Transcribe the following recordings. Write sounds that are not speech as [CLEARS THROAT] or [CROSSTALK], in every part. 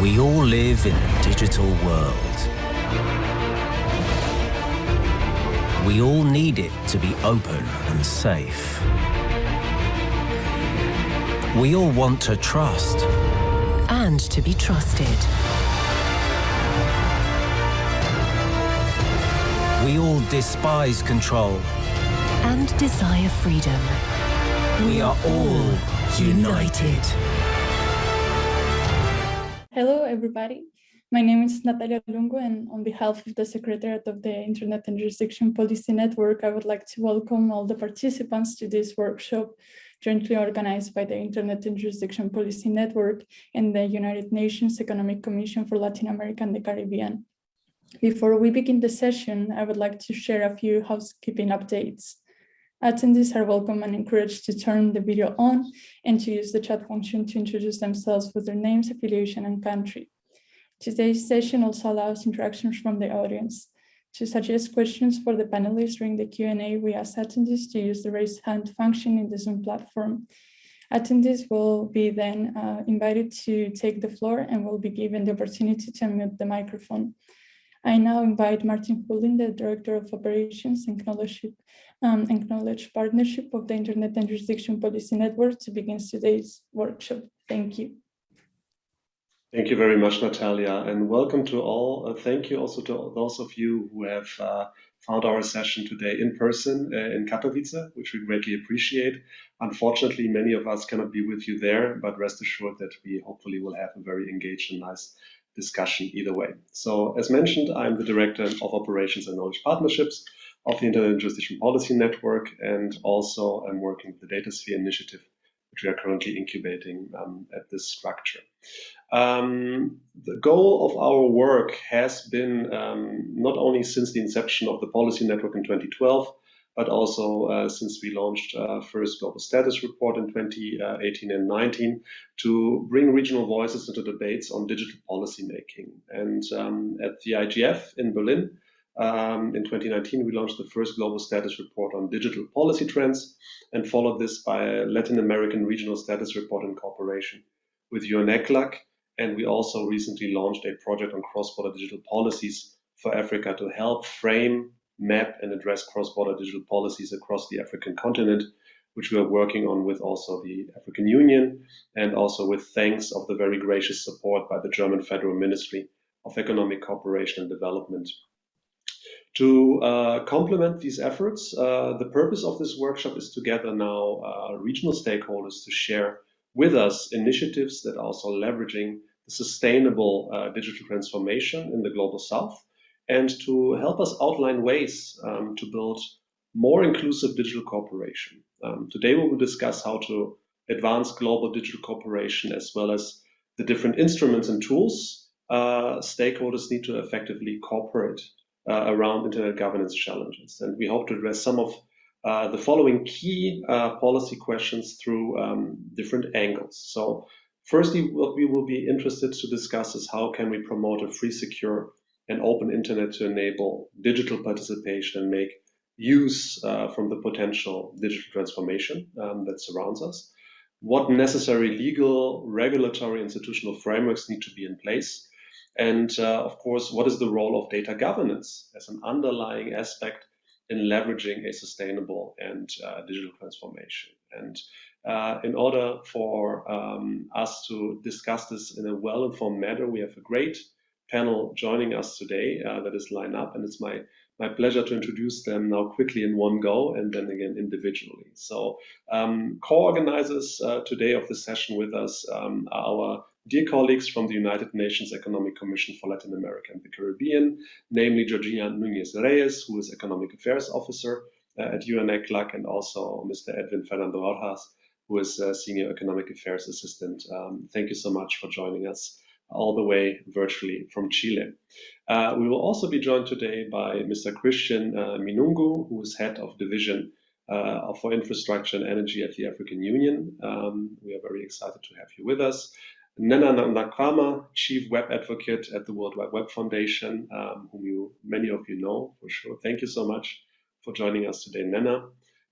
We all live in a digital world. We all need it to be open and safe. We all want to trust. And to be trusted. We all despise control. And desire freedom. We are all united. Hello, everybody. My name is Natalia Lungu, and on behalf of the Secretariat of the Internet and Jurisdiction Policy Network, I would like to welcome all the participants to this workshop jointly organized by the Internet and Jurisdiction Policy Network and the United Nations Economic Commission for Latin America and the Caribbean. Before we begin the session, I would like to share a few housekeeping updates. Attendees are welcome and encouraged to turn the video on and to use the chat function to introduce themselves with their names, affiliation, and country. Today's session also allows interactions from the audience. To suggest questions for the panelists during the Q&A, we ask attendees to use the raise hand function in the Zoom platform. Attendees will be then uh, invited to take the floor and will be given the opportunity to unmute the microphone. I now invite Martin Hullin, the Director of Operations and um, and Knowledge Partnership of the Internet and Jurisdiction Policy Network to begin today's workshop. Thank you. Thank you very much, Natalia, and welcome to all. Uh, thank you also to those of you who have uh, found our session today in person uh, in Katowice, which we greatly appreciate. Unfortunately, many of us cannot be with you there, but rest assured that we hopefully will have a very engaged and nice discussion either way. So as mentioned, I'm the Director of Operations and Knowledge Partnerships of the Internet and Jurisdiction Policy Network, and also I'm working with the DataSphere Initiative, which we are currently incubating um, at this structure. Um, the goal of our work has been um, not only since the inception of the policy network in 2012, but also uh, since we launched uh, first global status report in 2018 and 19 to bring regional voices into debates on digital policy making. And um, at the IGF in Berlin um, in 2019, we launched the first global status report on digital policy trends and followed this by a Latin American regional status report in cooperation with UNECLAC and we also recently launched a project on cross-border digital policies for Africa to help frame, map, and address cross-border digital policies across the African continent, which we are working on with also the African Union and also with thanks of the very gracious support by the German Federal Ministry of Economic Cooperation and Development. To uh, complement these efforts, uh, the purpose of this workshop is to gather now uh, regional stakeholders to share with us initiatives that are also leveraging sustainable uh, digital transformation in the global south and to help us outline ways um, to build more inclusive digital cooperation. Um, today we will discuss how to advance global digital cooperation as well as the different instruments and tools uh, stakeholders need to effectively cooperate uh, around internet governance challenges. And we hope to address some of uh, the following key uh, policy questions through um, different angles. So Firstly, what we will be interested to discuss is how can we promote a free, secure, and open internet to enable digital participation and make use uh, from the potential digital transformation um, that surrounds us. What necessary legal, regulatory, institutional frameworks need to be in place? And uh, of course, what is the role of data governance as an underlying aspect in leveraging a sustainable and uh, digital transformation? And uh, in order for um, us to discuss this in a well-informed manner, we have a great panel joining us today uh, that is lined up, and it's my my pleasure to introduce them now quickly in one go and then again individually. So um, co-organizers uh, today of the session with us um, are our dear colleagues from the United Nations Economic Commission for Latin America and the Caribbean, namely Georgina Nunez Reyes, who is Economic Affairs Officer uh, at UNECLAC, and also Mr. Edwin Fernando Rojas, who is Senior Economic Affairs Assistant. Um, thank you so much for joining us all the way virtually from Chile. Uh, we will also be joined today by Mr. Christian uh, Minungu, who is Head of Division uh, for Infrastructure and Energy at the African Union. Um, we are very excited to have you with us. Nnenna Nwakanma, Chief Web Advocate at the World Wide Web Foundation, um, whom you many of you know for sure. Thank you so much for joining us today, Nnenna.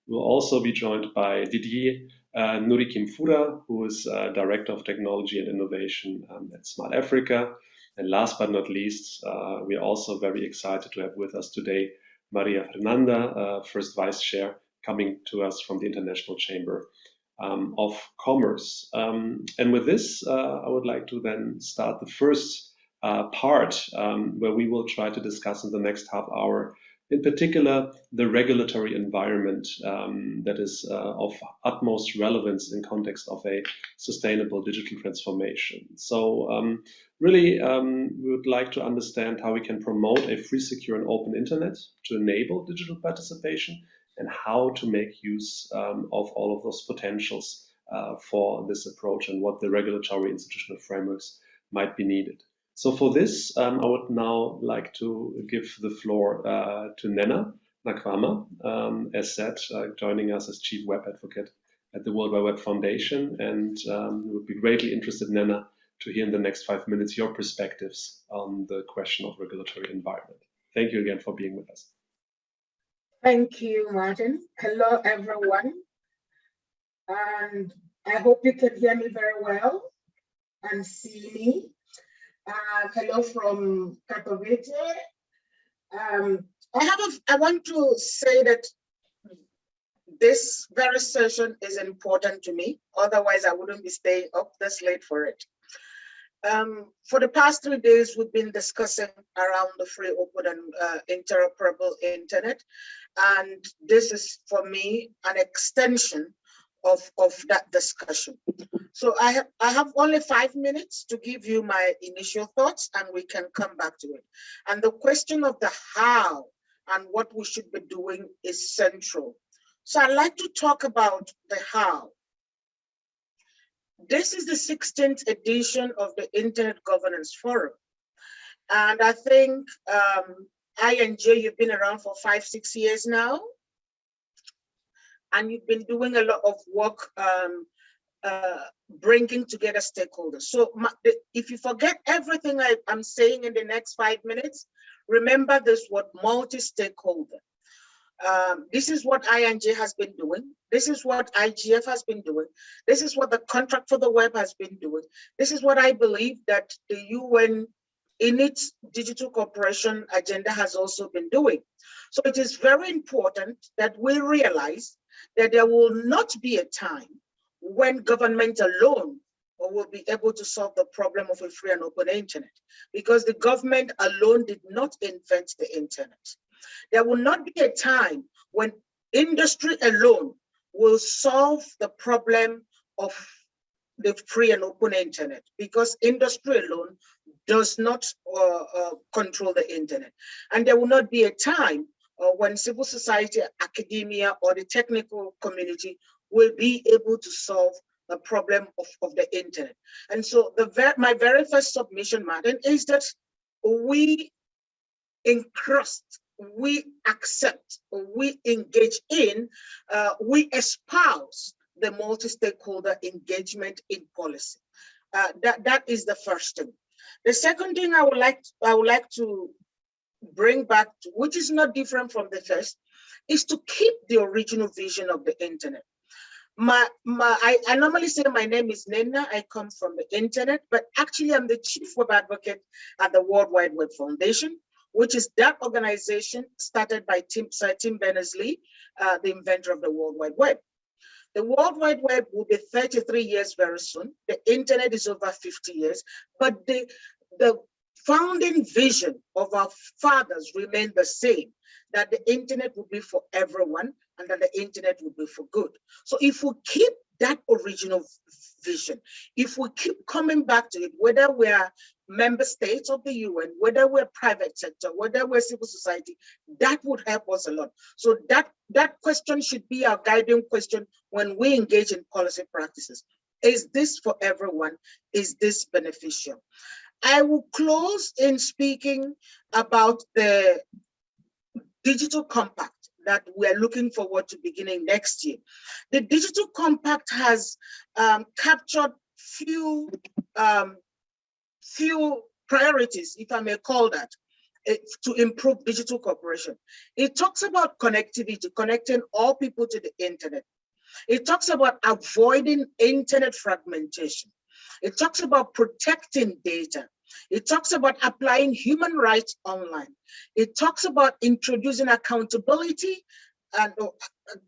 We'll also be joined by Didier uh, Nkurikiyimfura, who is uh, Director of Technology and Innovation um, at Smart Africa. And last but not least, uh, we are also very excited to have with us today Maria Fernanda, uh, First Vice Chair, coming to us from the International Chamber um, of Commerce. Um, and with this, uh, I would like to then start the first uh, part um, where we will try to discuss in the next half hour in particular, the regulatory environment um, that is uh, of utmost relevance in context of a sustainable digital transformation. So um, really, um, we would like to understand how we can promote a free, secure, and open internet to enable digital participation and how to make use um, of all of those potentials uh, for this approach and what the regulatory institutional frameworks might be needed. So for this, um, I would now like to give the floor uh, to Nnenna Nwakanma, um, as said, uh, joining us as Chief Web Advocate at the World Wide Web Foundation. And um, would be greatly interested, Nnenna, to hear in the next five minutes your perspectives on the question of regulatory environment. Thank you again for being with us. Thank you, Martin. Hello, everyone. And I hope you can hear me very well and see me. Uh, hello from Katowice. Um, I have a, I want to say that this very session is important to me. Otherwise, I wouldn't be staying up this late for it. Um, for the past three days, we've been discussing around the free, open, and uh, interoperable internet. And this is, for me, an extension of, of that discussion. So I, I have only five minutes to give you my initial thoughts and we can come back to it. And the question of the how and what we should be doing is central. So I'd like to talk about the how. This is the 16th edition of the Internet Governance Forum. And I think um, INJ, you've been around for five, six years now and you've been doing a lot of work um, uh, bringing together stakeholders. So my, if you forget everything I, am saying in the next five minutes, remember this word multi-stakeholder. Um, this is what INJ has been doing. This is what IGF has been doing. This is what the contract for the web has been doing. This is what I believe that the UN in its digital cooperation agenda has also been doing. So it is very important that we realize that there will not be a time when government alone will be able to solve the problem of a free and open internet because the government alone did not invent the internet. There will not be a time when industry alone will solve the problem of the free and open internet because industry alone does not uh, uh, control the internet. And there will not be a time uh, when civil society, academia, or the technical community will be able to solve the problem of, of the internet. And so the ver my very first submission, Martin, is that we encrust, we accept, we engage in, uh, we espouse the multi-stakeholder engagement in policy. Uh, that, that is the first thing. The second thing I would like I would like to bring back, to, which is not different from the first, is to keep the original vision of the internet. My, my, I, I normally say my name is Nnenna, I come from the internet, but actually I'm the chief web advocate at the World Wide Web Foundation, which is that organization started by Tim, Sir Tim Berners-Lee, uh, the inventor of the World Wide Web. The World Wide Web will be 33 years very soon. The internet is over 50 years, but the, the founding vision of our fathers remain the same, that the internet will be for everyone and that the internet will be for good. So if we keep that original vision, if we keep coming back to it, whether we're member states of the UN, whether we're private sector, whether we're civil society, that would help us a lot. So that, that question should be our guiding question when we engage in policy practices. Is this for everyone? Is this beneficial? I will close in speaking about the digital compact that we're looking forward to beginning next year. The digital compact has um, captured few, um, few priorities, if I may call that, eh, to improve digital cooperation. It talks about connectivity, connecting all people to the internet. It talks about avoiding internet fragmentation. It talks about protecting data. It talks about applying human rights online. It talks about introducing accountability and uh,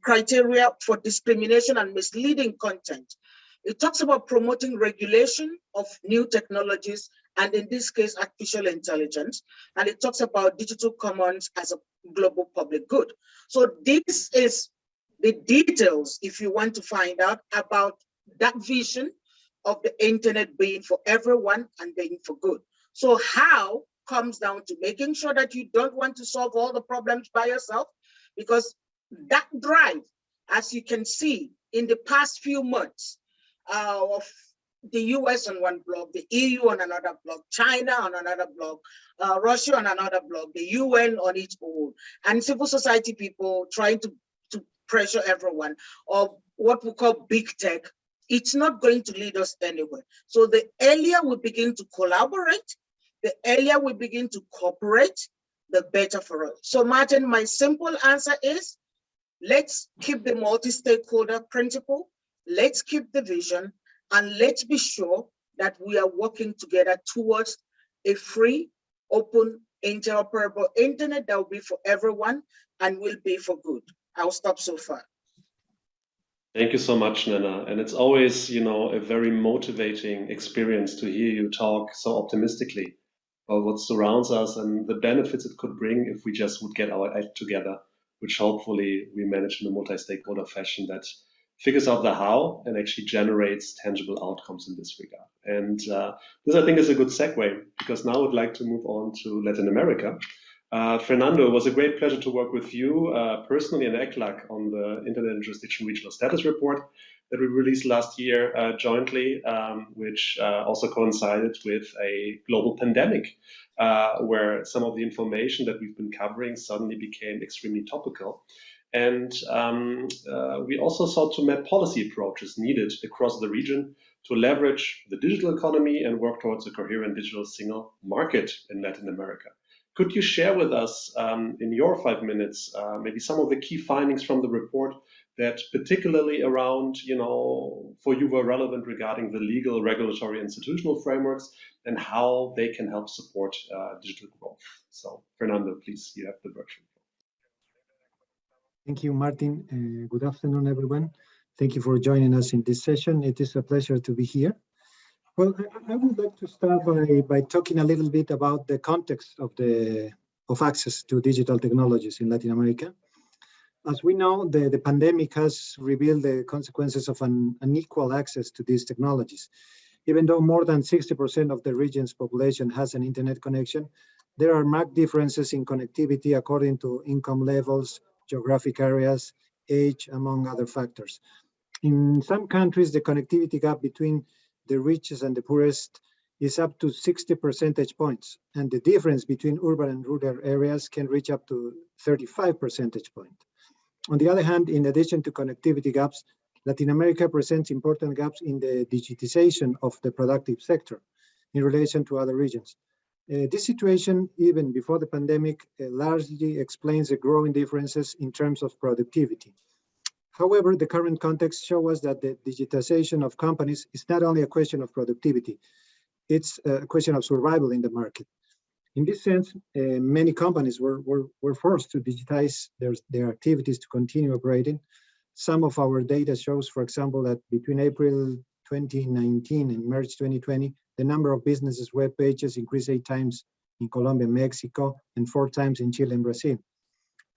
criteria for discrimination and misleading content. It talks about promoting regulation of new technologies, and in this case, artificial intelligence. And it talks about digital commons as a global public good. So this is the details, if you want to find out about that vision of the internet being for everyone and being for good. So how comes down to making sure that you don't want to solve all the problems by yourself, because that drive, as you can see in the past few months, uh, of the US on one block, the EU on another block, China on another block, uh, Russia on another block, the UN on its own, and civil society people trying to, to pressure everyone, or what we call big tech, it's not going to lead us anywhere. So the earlier we begin to collaborate, the earlier we begin to cooperate, the better for us. So Martin, my simple answer is, let's keep the multi-stakeholder principle, let's keep the vision, and let's be sure that we are working together towards a free, open, interoperable internet that will be for everyone and will be for good. I'll stop so far. Thank you so much, Nana. And it's always, you know, a very motivating experience to hear you talk so optimistically about what surrounds us and the benefits it could bring if we just would get our act together, which hopefully we manage in a multi-stakeholder fashion that figures out the how and actually generates tangible outcomes in this regard. And uh, this, I think, is a good segue because now I would like to move on to Latin America. Uh, Fernando, it was a great pleasure to work with you uh, personally and ECLAC on the Internet and Jurisdiction Regional Status Report that we released last year uh, jointly, um, which uh, also coincided with a global pandemic, uh, where some of the information that we've been covering suddenly became extremely topical. And um, uh, we also sought to map policy approaches needed across the region to leverage the digital economy and work towards a coherent digital single market in Latin America. Could you share with us um, in your five minutes uh, maybe some of the key findings from the report that particularly around, you know, for you were relevant regarding the legal, regulatory, institutional frameworks and how they can help support uh, digital growth? So Fernando, please, you have the virtual. Thank you, Martin. Uh, good afternoon, everyone. Thank you for joining us in this session. It is a pleasure to be here. Well, I, I would like to start by, by talking a little bit about the context of the of access to digital technologies in Latin America. As we know, the, the pandemic has revealed the consequences of an unequal access to these technologies. Even though more than 60% of the region's population has an internet connection, there are marked differences in connectivity according to income levels, geographic areas, age, among other factors. In some countries, the connectivity gap between the richest and the poorest is up to 60 percentage points, and the difference between urban and rural areas can reach up to 35 percentage point. On the other hand, in addition to connectivity gaps, Latin America presents important gaps in the digitization of the productive sector in relation to other regions. Uh, this situation, even before the pandemic, uh, largely explains the growing differences in terms of productivity. However, the current context shows us that the digitization of companies is not only a question of productivity, it's a question of survival in the market. In this sense, uh, many companies were, were, were forced to digitize their, their activities to continue operating. Some of our data shows, for example, that between April 2019 and March 2020, the number of businesses web pages increased eight times in Colombia, Mexico, and four times in Chile and Brazil.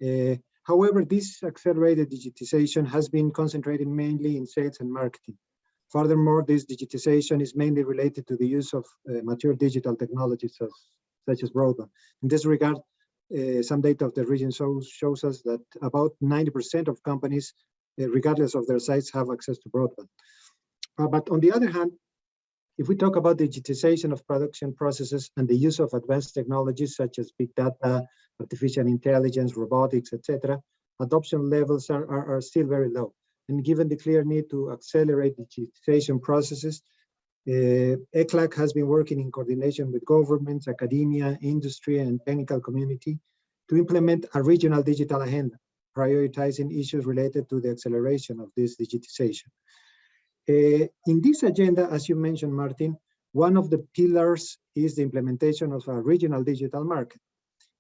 Uh, however, this accelerated digitization has been concentrated mainly in sales and marketing. Furthermore, this digitization is mainly related to the use of uh, mature digital technologies of, such as broadband. In this regard, uh, some data of the region shows, shows us that about 90% of companies, uh, regardless of their size, have access to broadband. Uh, but on the other hand, if we talk about digitization of production processes and the use of advanced technologies such as big data, artificial intelligence, robotics, etc., adoption levels are, are, are, still very low. And given the clear need to accelerate digitization processes, uh, ECLAC has been working in coordination with governments, academia, industry, and technical community to implement a regional digital agenda prioritizing issues related to the acceleration of this digitization. Uh, in this agenda, as you mentioned, Martin, one of the pillars is the implementation of a regional digital market,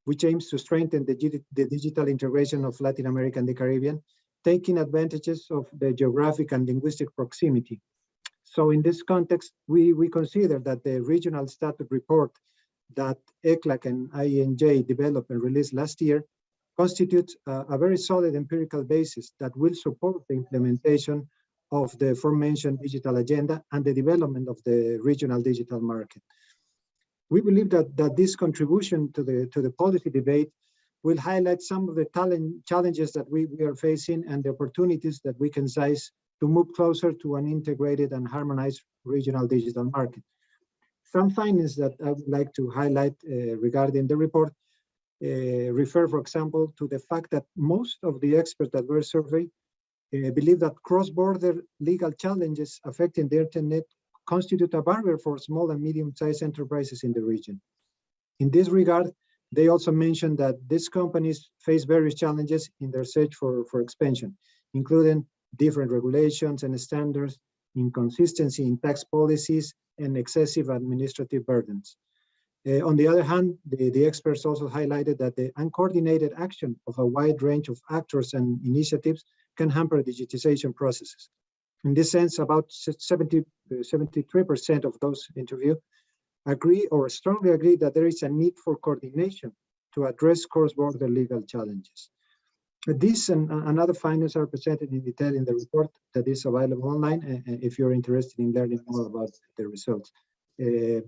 which aims to strengthen the, the digital integration of Latin America and the Caribbean, taking advantages of the geographic and linguistic proximity. So in this context, we, we consider that the regional status report that ECLAC and INJ developed and released last year constitutes a, a very solid empirical basis that will support the implementation of the aforementioned digital agenda and the development of the regional digital market. We believe that, that this contribution to the, to the policy debate will highlight some of the talent, challenges that we, we are facing and the opportunities that we can seize to move closer to an integrated and harmonized regional digital market. Some findings that I would like to highlight uh, regarding the report uh, refer, for example, to the fact that most of the experts that were surveyed uh, believe that cross-border legal challenges affecting the internet constitute a barrier for small and medium-sized enterprises in the region. In this regard, they also mentioned that these companies face various challenges in their search for, for expansion, including different regulations and standards, inconsistency in tax policies, and excessive administrative burdens. Uh, on the other hand, the, the, experts also highlighted that the uncoordinated action of a wide range of actors and initiatives can hamper digitization processes. In this sense, about 70, 73% of those interviewed agree or strongly agree that there is a need for coordination to address cross-border legal challenges. This and, and, other findings are presented in detail in the report that is available online uh, if you're interested in learning more about the results. Uh,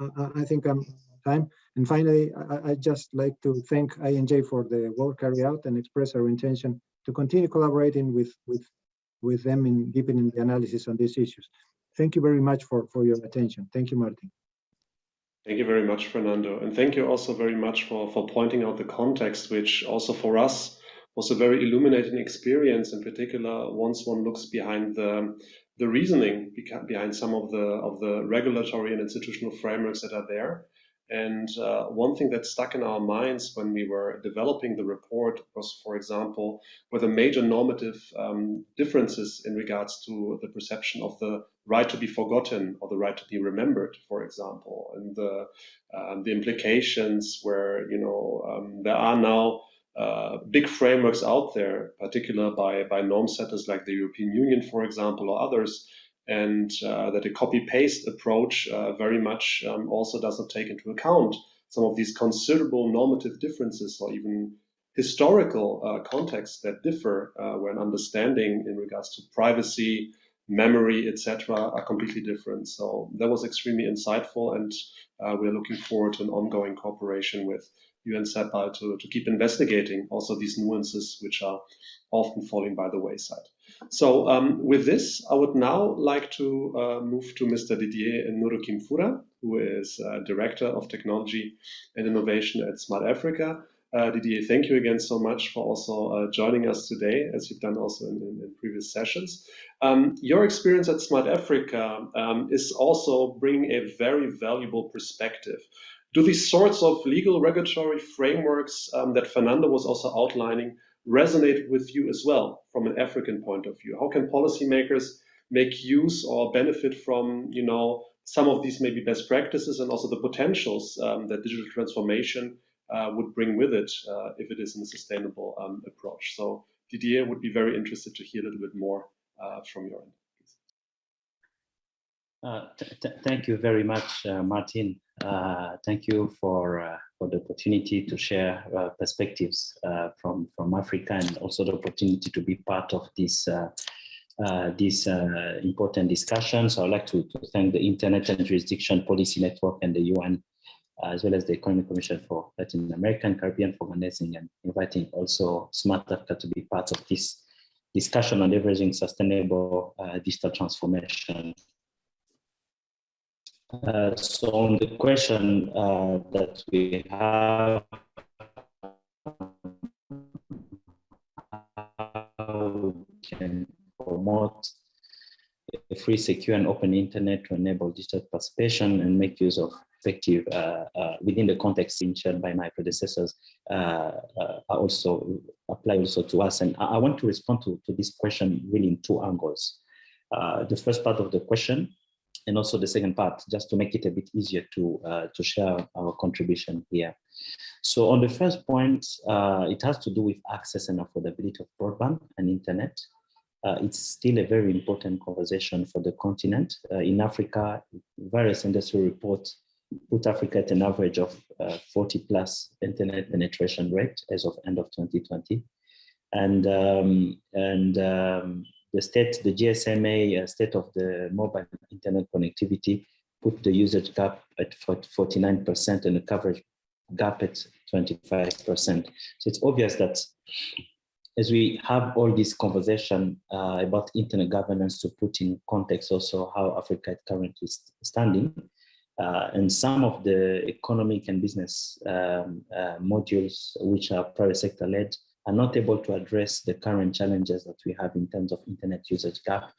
I, I, think I'm time. And finally, I, I just like to thank INJ for the work carried out and express our intention to continue collaborating with, with, with them in deepening the analysis on these issues. Thank you very much for, for your attention. Thank you, Martin. Thank you very much, Fernando. And thank you also very much for, for pointing out the context, which also for us was a very illuminating experience, in particular, once one looks behind the, the reasoning behind some of the, of the regulatory and institutional frameworks that are there. And uh, one thing that stuck in our minds when we were developing the report was, for example, whether major normative um, differences in regards to the perception of the right to be forgotten or the right to be remembered, for example, and the, um, the implications where, you know, um, there are now uh, big frameworks out there, particularly by, by norm setters like the European Union, for example, or others, and uh, that a copy-paste approach uh, very much um, also doesn't take into account some of these considerable normative differences or even historical uh, contexts that differ uh, when understanding in regards to privacy, memory, etc., are completely different. So that was extremely insightful, and uh, we're looking forward to an ongoing cooperation with UN CEPAL to, to keep investigating also these nuances which are often falling by the wayside. So um, with this, I would now like to uh, move to Mr. Didier Nkurikiyimfura, who is uh, Director of Technology and Innovation at Smart Africa. Uh, Didier, thank you again so much for also uh, joining us today, as you've done also in, in, in previous sessions. Um, your experience at Smart Africa um, is also bringing a very valuable perspective. Do these sorts of legal regulatory frameworks um, that Fernando was also outlining resonate with you as well from an African point of view? How can policymakers make use or benefit from, you know, some of these maybe best practices and also the potentials um, that digital transformation uh, would bring with it uh, if it is in a sustainable um, approach. So Didier would be very interested to hear a little bit more uh, from your end. Uh, thank you very much, uh, Martin. Uh, thank you for uh, for the opportunity to share uh, perspectives uh, from from Africa and also the opportunity to be part of this uh, uh, this uh, important discussion. So I'd like to, to, thank the Internet and Jurisdiction Policy Network and the UN, as well as the Economic Commission for Latin America and Caribbean for organizing and inviting also Smart Africa to be part of this discussion on leveraging sustainable digital transformation uh, so on the question uh, that we have, how we can promote a free, secure, and open internet to enable digital participation and make use of effective uh, uh, within the context shared by my predecessors uh, also apply also to us. And I, I want to respond to, to this question really in two angles. The first part of the question and also the second part, just to make it a bit easier to, uh, to share our contribution here. So on the first point, it has to do with access and affordability of broadband and internet. Uh, it's still a very important conversation for the continent. Uh, in Africa, various industry reports put Africa at an average of uh, 40 plus internet penetration rate as of end of 2020. And, um, and um, the state, the GSMA uh, state of the mobile internet connectivity put the usage gap at 49% and the coverage gap at 25%. So it's obvious that as we have all this conversation uh, about internet governance to put in context also how Africa is currently standing, uh, and some of the economic and business um, uh, modules, which are private sector led, are not able to address the current challenges that we have in terms of internet usage gap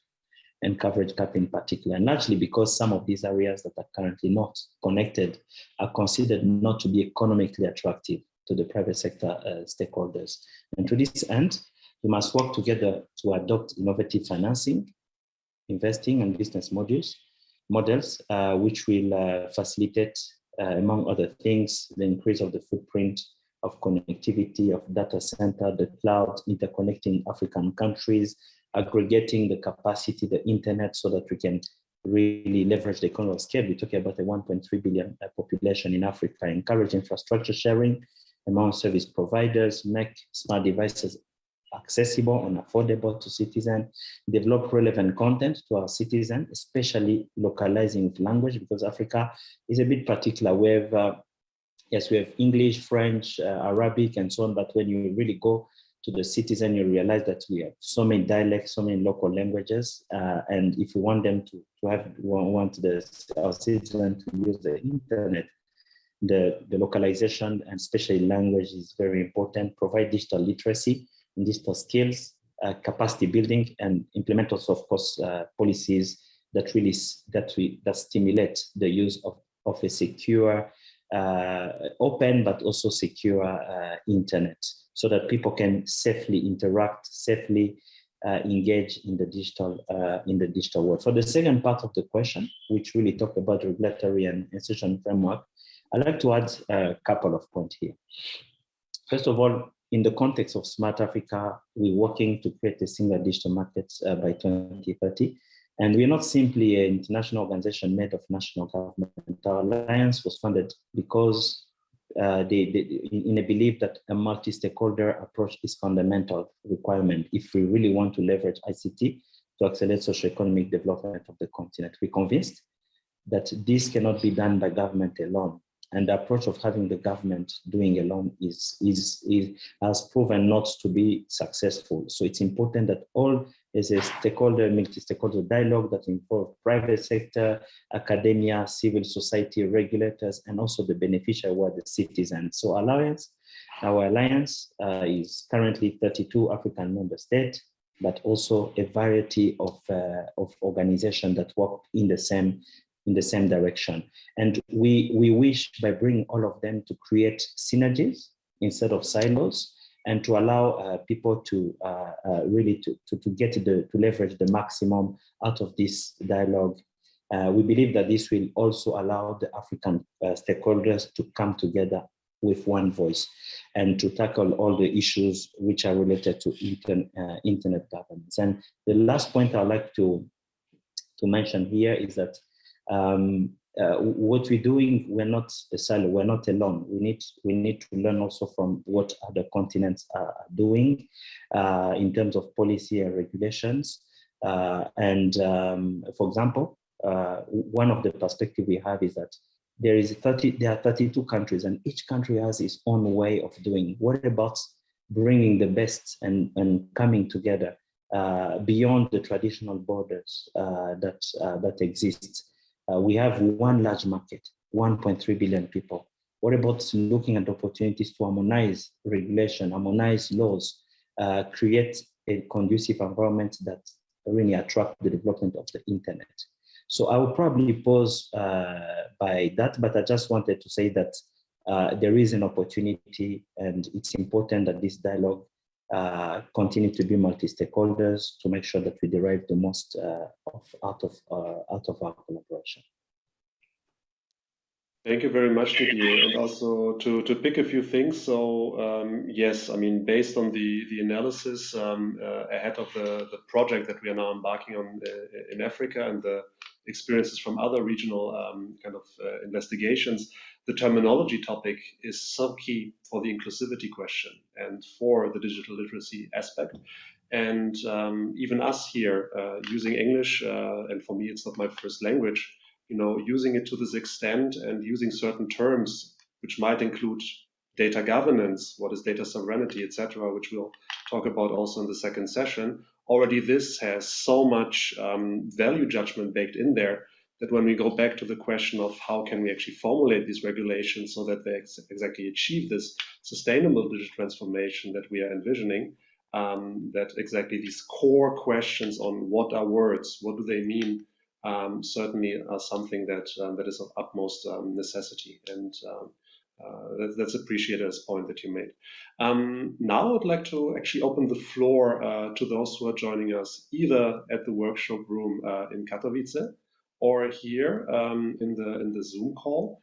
and coverage gap in particular, and largely because some of these areas that are currently not connected are considered not to be economically attractive to the private sector uh, stakeholders. And to this end, we must work together to adopt innovative financing, investing and business modules, models, uh, which will uh, facilitate, uh, among other things, the increase of the footprint of connectivity of data center, the cloud, interconnecting African countries, aggregating the capacity, the internet, so that we can really leverage the economy of scale. We're talking about a 1.3 billion uh, population in Africa, encourage infrastructure sharing, among service providers, make smart devices accessible and affordable to citizens, develop relevant content to our citizens, especially localizing language, because Africa is a bit particular. We have, uh, yes, we have English, French, uh, Arabic, and so on, but when you really go to the citizen, you realize that we have so many dialects, so many local languages, uh, and if we want them to, to have, want the, our citizens to use the internet, the, the localization and especially language is very important, provide digital literacy and digital skills, uh, capacity building, and implement also, of course, uh, policies that really that we that stimulate the use of, of a secure, open but also secure uh, internet, so that people can safely interact, safely uh, engage in the digital uh, in the digital world. For the second part of the question, which really talk about regulatory and institutional framework, I'd like to add a couple of points here. First of all, in the context of Smart Africa, we're working to create a single digital market uh, by 2030. And we're not simply an international organization made of national government. Our alliance was funded because uh, they, they, in a belief that a multi-stakeholder approach is fundamental requirement if we really want to leverage ICT to accelerate socio-economic development of the continent. We're convinced that this cannot be done by government alone and the approach of having the government doing alone is, is, is has proven not to be successful. So it's important that all is a stakeholder, multi-stakeholder dialogue that involve private sector, academia, civil society, regulators, and also the beneficiary were the citizens. So alliance, our alliance uh, is currently 32 African member states, but also a variety of, uh, of organizations that work in the same in the same direction. And we, we wish by bringing all of them to create synergies instead of silos and to allow uh, people to uh, uh, really to, to, to, get the, to leverage the maximum out of this dialogue. Uh, we believe that this will also allow the African uh, stakeholders to come together with one voice and to tackle all the issues which are related to intern, uh, internet governance. And the last point I'd like to, to mention here is that um, uh, what we're doing, we're not a silo, we're not alone. We need, we need to learn also from what other continents are doing uh, in terms of policy and regulations. Uh, and um, for example, uh, one of the perspective we have is that there is 30, there are 32 countries and each country has its own way of doing. What about bringing the best and, and coming together uh, beyond the traditional borders uh, that, that exist? Uh, we have one large market, 1.3 billion people. What about looking at opportunities to harmonize regulation, harmonize laws, uh, create a conducive environment that really attract the development of the internet? So I will probably pause uh, by that, but I just wanted to say that uh, there is an opportunity and it's important that this dialogue uh, continue to be multi-stakeholders to make sure that we derive the most uh, of, out, of, uh, out of our collaboration. Thank you very much, Didier. And also to, to pick a few things. So um, yes, I mean, based on the, the analysis um, uh, ahead of the, the project that we are now embarking on uh, in Africa and the experiences from other regional um, kind of uh, investigations, the terminology topic is so key for the inclusivity question and for the digital literacy aspect. And um, even us here uh, using English, uh, and for me, it's not my first language, you know, using it to this extent and using certain terms, which might include data governance, what is data sovereignty, etc., which we'll talk about also in the second session. Already this has so much um, value judgment baked in there that when we go back to the question of how can we actually formulate these regulations so that they ex exactly achieve this sustainable digital transformation that we are envisioning, um, that exactly these core questions on what are words, what do they mean, um, certainly are something that um, that is of utmost um, necessity, and um, uh, that, that's appreciated as point that you made. Um, now I'd like to actually open the floor uh, to those who are joining us either at the workshop room uh, in Katowice or here um, in the in the Zoom call.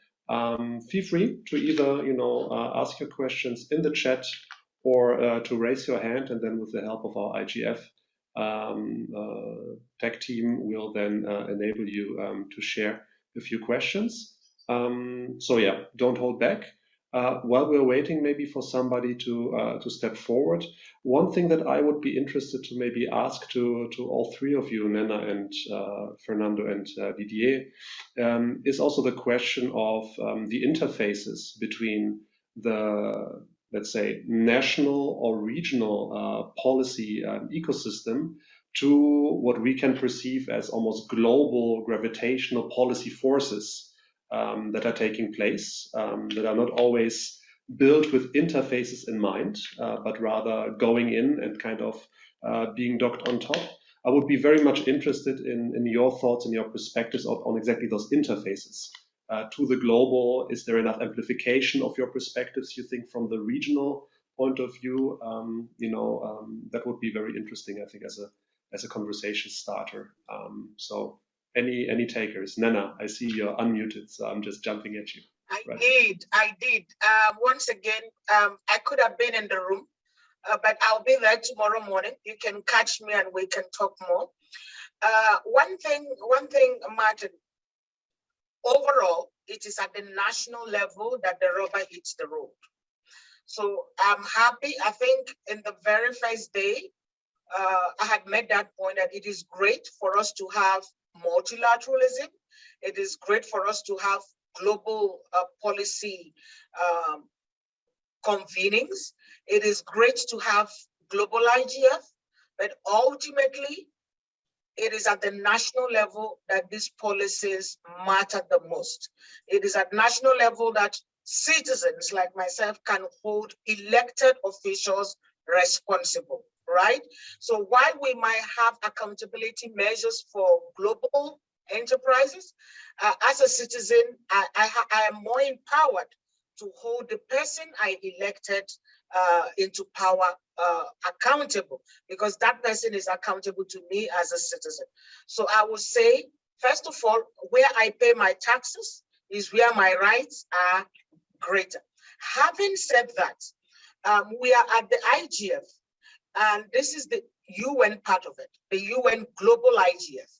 feel free to either you know uh, ask your questions in the chat or uh, to raise your hand, and then with the help of our IGF um, uh, tech team we'll then uh, enable you um, to share a few questions. Um, so yeah, don't hold back. Uh, while we're waiting maybe for somebody to uh, to step forward, one thing that I would be interested to maybe ask to to all three of you, Nnenna and uh, Fernando and uh, Didier, um, is also the question of um, the interfaces between the let's say, national or regional uh, policy um, ecosystem to what we can perceive as almost global gravitational policy forces um, that are taking place, um, that are not always built with interfaces in mind, uh, but rather going in and kind of uh, being docked on top. I would be very much interested in, in your thoughts and your perspectives on, on exactly those interfaces uh, to the global? Is there enough amplification of your perspectives, you think, from the regional point of view? Um, you know, um, that would be very interesting, I think, as a as a conversation starter. Um, so any any takers? Nana, I see you're unmuted, so I'm just jumping at you. I right. did, I did. Uh, once again, um, I could have been in the room, uh, but I'll be there tomorrow morning. You can catch me and we can talk more. Uh, one thing, one thing, Martin, overall, it is at the national level that the rubber hits the road. So I'm happy. I think in the very first day, uh, I had made that point that it is great for us to have multilateralism. It is great for us to have global uh, policy um, convenings. It is great to have global IGF, but ultimately it is at the national level that these policies matter the most. It is at national level that citizens like myself can hold elected officials responsible, right? So while we might have accountability measures for global enterprises, uh, as a citizen, I, I, I am more empowered to hold the person I elected uh, into power uh, accountable because that person is accountable to me as a citizen. So I will say, first of all, where I pay my taxes is where my rights are greater. Having said that, um, we are at the IGF, and this is the UN part of it, the UN Global IGF.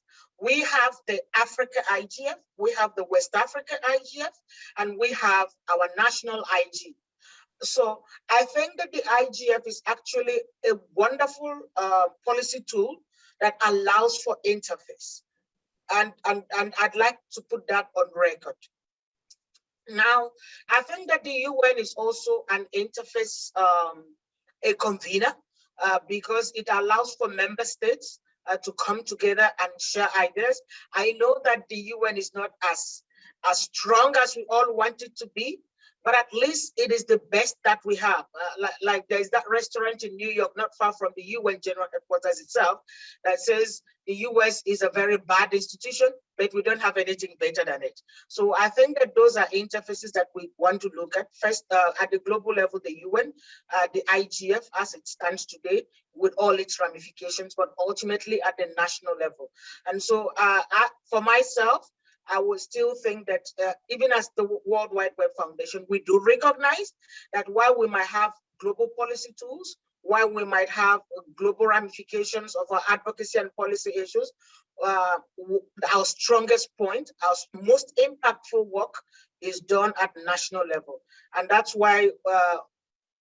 We have the Africa IGF, we have the West Africa IGF, and we have our national IG. So I think that the IGF is actually a wonderful uh, policy tool that allows for interface. And, and, and I'd like to put that on record. Now, I think that the UN is also an interface, um, a convener, uh, because it allows for member states uh, to come together and share ideas. I know that the UN is not as, as strong as we all want it to be, but at least it is the best that we have. Uh, like, like there's that restaurant in New York, not far from the UN General Headquarters itself, that says the US is a very bad institution, but we don't have anything better than it. So I think that those are interfaces that we want to look at. First, uh, at the global level, the UN, uh, the IGF as it stands today, with all its ramifications, but ultimately at the national level. And so uh, I, for myself, I would still think that uh, even as the World Wide Web Foundation, we do recognize that while we might have global policy tools, while we might have global ramifications of our advocacy and policy issues, uh, our strongest point, our most impactful work is done at national level. And that's why uh,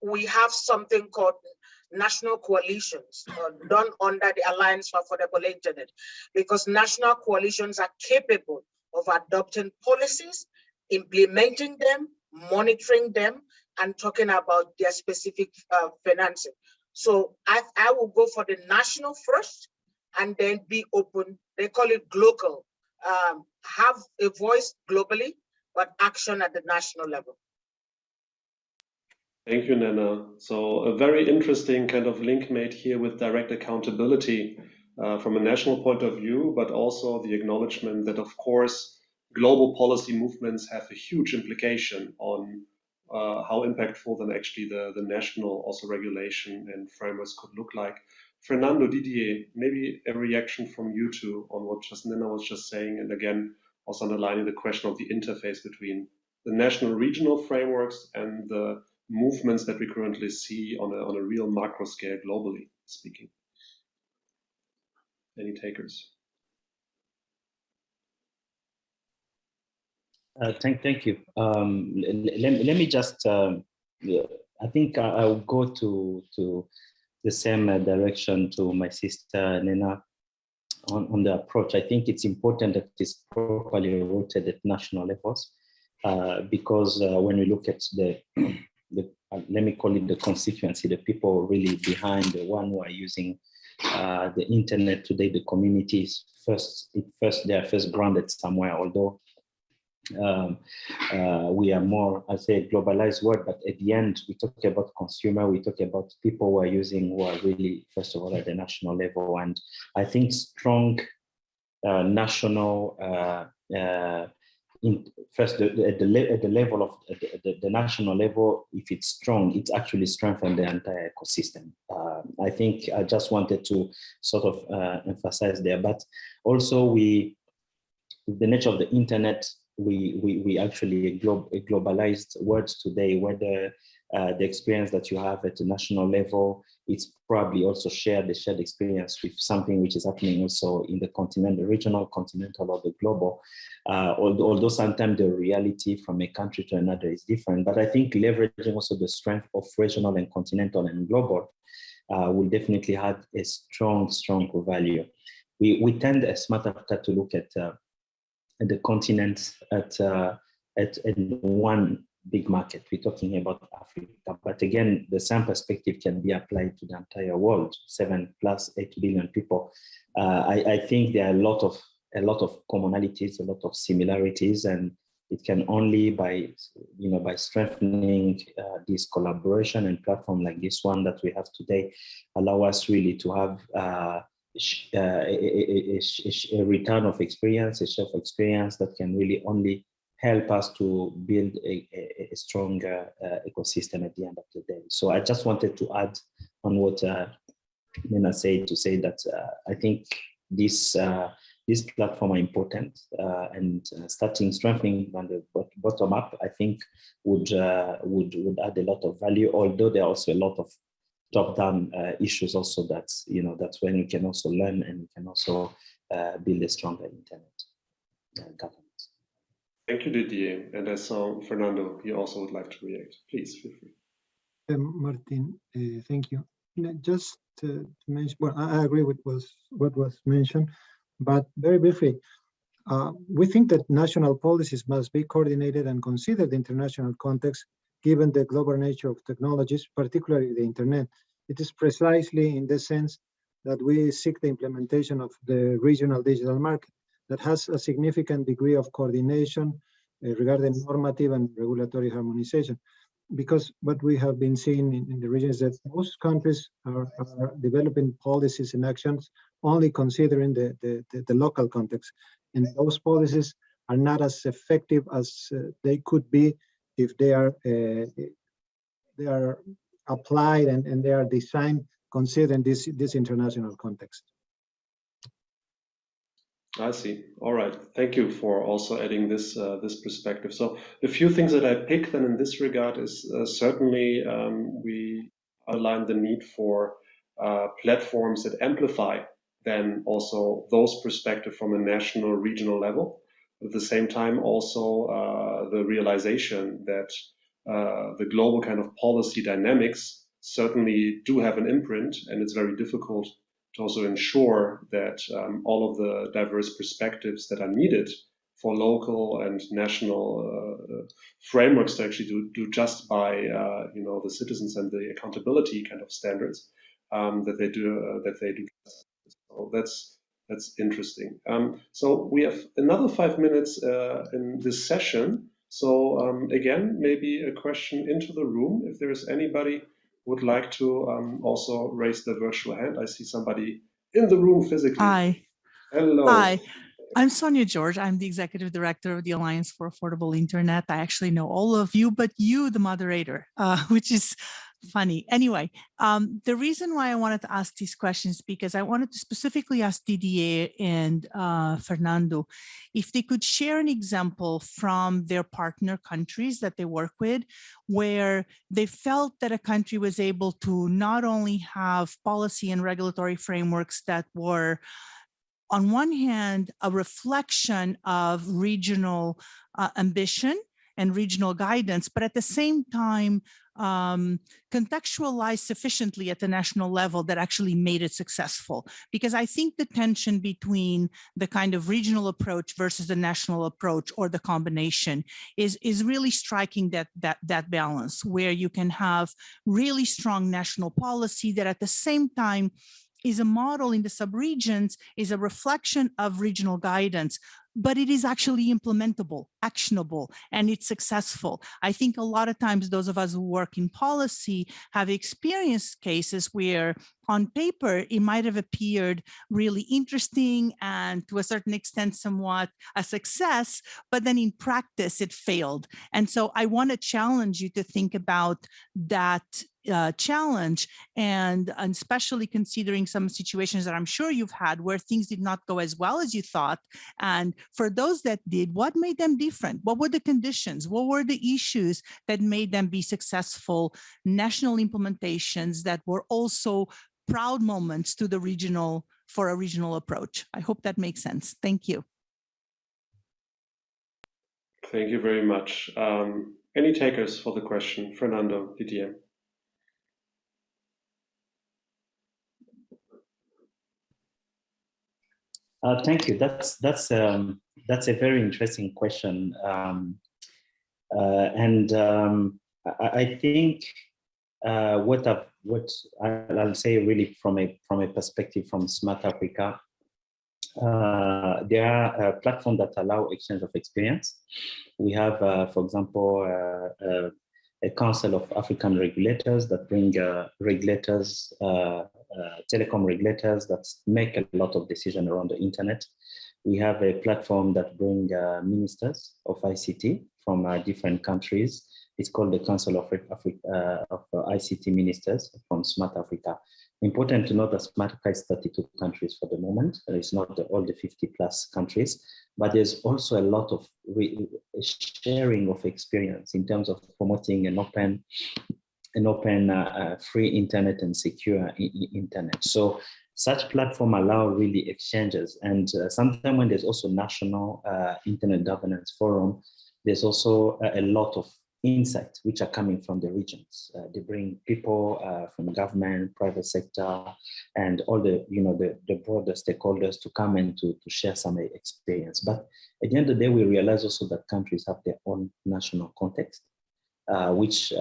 we have something called national coalitions uh, done under the Alliance for Affordable Internet, because national coalitions are capable of adopting policies, implementing them, monitoring them, and talking about their specific uh, financing. So I, I will go for the national first and then be open. They call it global. Um, have a voice globally, but action at the national level. Thank you, Nana. So a very interesting kind of link made here with direct accountability uh, from a national point of view, but also the acknowledgement that, of course, global policy movements have a huge implication on uh, how impactful then actually the, the national also regulation and frameworks could look like. Fernando Didier, maybe a reaction from you two on what just Nnenna was just saying, and again, also underlining the question of the interface between the national regional frameworks and the movements that we currently see on a, on a real macro scale globally speaking. Any takers? Uh, thank, thank you. Um, let, let me just, um, I think I'll go to, to the same uh, direction to my sister Nnenna on, on the approach. I think it's important that it's properly rooted at national levels uh, because uh, when we look at the, [CLEARS THROAT] the uh, let me call it the constituency, the people really behind the one who are using uh, the internet today, the communities first, first, they are first grounded somewhere, although um, uh, we are more, I say, globalized world, but at the end, we talk about consumer, we talk about people who are using, who are really, first of all, at the national level. And I think strong uh, national, uh, uh in, first, the, at, the, at the level of the, the, the, national level, if it's strong, it actually strengthens the entire ecosystem. Uh, I think I just wanted to sort of uh, emphasize there, but also we, the nature of the internet we we we actually glo globalized world today whether uh, the experience that you have at the national level it's probably also shared the shared experience with something which is happening also in the continent the regional continental or the global. Uh, although, although sometimes the reality from a country to another is different but i think leveraging also the strength of regional and continental and global uh, will definitely have a strong strong value. We we tend as Smart Africa to look at uh, the continent at, uh, at, at one big market. We're talking about Africa, but again, the same perspective can be applied to the entire world, seven plus eight billion people. Uh, I, I, think there are a lot of a lot of commonalities, a lot of similarities, and it can only by you know by strengthening uh, this collaboration and platform like this one that we have today, allow us really to have uh, a, a, a, return of experience, a share of experience that can really only help us to build a, a, a stronger uh, ecosystem at the end of the day. So I just wanted to add on what uh, Nnenna said to say that uh, I think this uh, this platform are important uh, and uh, starting strengthening on the bottom up, I think would would would add a lot of value. Although there are also a lot of top-down uh, issues also that's you know that's when you can also learn and you can also uh, build a stronger internet uh, governance. Thank you, Didier. And as saw Fernando, he also would like to react. Please feel free. Um, Martin, uh, thank you. Just to mention, well, I agree with was what was mentioned, but very briefly, uh, we think that national policies must be coordinated and consider the international context given the global nature of technologies, particularly the internet. It is precisely in the sense that we seek the implementation of the regional digital market that has a significant degree of coordination uh, regarding normative and regulatory harmonization. Because what we have been seeing in, in the region is that most countries are, are developing policies and actions only considering the, the, the, the local context. And those policies are not as effective as uh, they could be if they are uh, they are applied and, and they are designed considering this this international context. I see. All right. Thank you for also adding this uh, this perspective. So the few things that I picked then in this regard is uh, certainly um, we outline the need for uh, platforms that amplify then also those perspective from a national regional level. At the same time, also uh, the realization that uh, the global kind of policy dynamics certainly do have an imprint, and it's very difficult to also ensure that um, all of the diverse perspectives that are needed for local and national uh, frameworks to actually do, do just by uh, you know the citizens and the accountability kind of standards um, that they do uh, that they do. So that's that's interesting. Um, so we have another five minutes uh, in this session. So um, again, maybe a question into the room if there is anybody would like to um, also raise the virtual hand. I see somebody in the room physically. Hi. Hello. Hi. I'm Sonia Jorge. I'm the executive director of the Alliance for Affordable Internet. I actually know all of you, but you, the moderator, uh, [LAUGHS] which is funny. Anyway, um, the reason why I wanted to ask these questions because I wanted to specifically ask Didier and uh, Fernando if they could share an example from their partner countries that they work with where they felt that a country was able to not only have policy and regulatory frameworks that were on one hand, a reflection of regional uh, ambition and regional guidance, but at the same time, um, contextualized sufficiently at the national level that actually made it successful. Because I think the tension between the kind of regional approach versus the national approach or the combination is, is really striking that, that, that balance where you can have really strong national policy that at the same time is a model in the subregions, is a reflection of regional guidance, but it is actually implementable, actionable, and it's successful. I think a lot of times those of us who work in policy have experienced cases where on paper, it might have appeared really interesting and to a certain extent somewhat a success, but then in practice it failed. And so I want to challenge you to think about that uh, challenge and, and especially considering some situations that I'm sure you've had where things did not go as well as you thought. And for those that did, what made them different? What were the conditions? What were the issues that made them be successful national implementations that were also proud moments to the regional for a regional approach? I hope that makes sense. Thank you. Thank you very much. Um, any takers for the question? Fernando, Didier. Uh, thank you. That's that's um, that's a very interesting question, um, uh, and um, I, I, think uh, what I've, what I'll say really from a from a perspective from Smart Africa, uh, there are platforms that allow exchange of experience. We have, uh, for example, uh, a Council of African Regulators that bring uh, regulators, uh, uh, telecom regulators that make a lot of decisions around the internet. We have a platform that bring uh, ministers of ICT from uh, different countries. It's called the Council of, uh, of ICT Ministers from Smart Africa. Important to note that Smart Africa is 32 countries for the moment. It's not the, all the 50 plus countries, but there's also a lot of sharing of experience in terms of promoting an open an open uh, uh, free internet and secure internet so such platform allow really exchanges and uh, sometimes when there's also national uh, internet governance forum there's also a, a, lot of insights which are coming from the regions. Uh, they bring people uh, from government private sector and all the you know the, the broader stakeholders to come and to, to share some experience. But at the end of the day we realize also that countries have their own national context which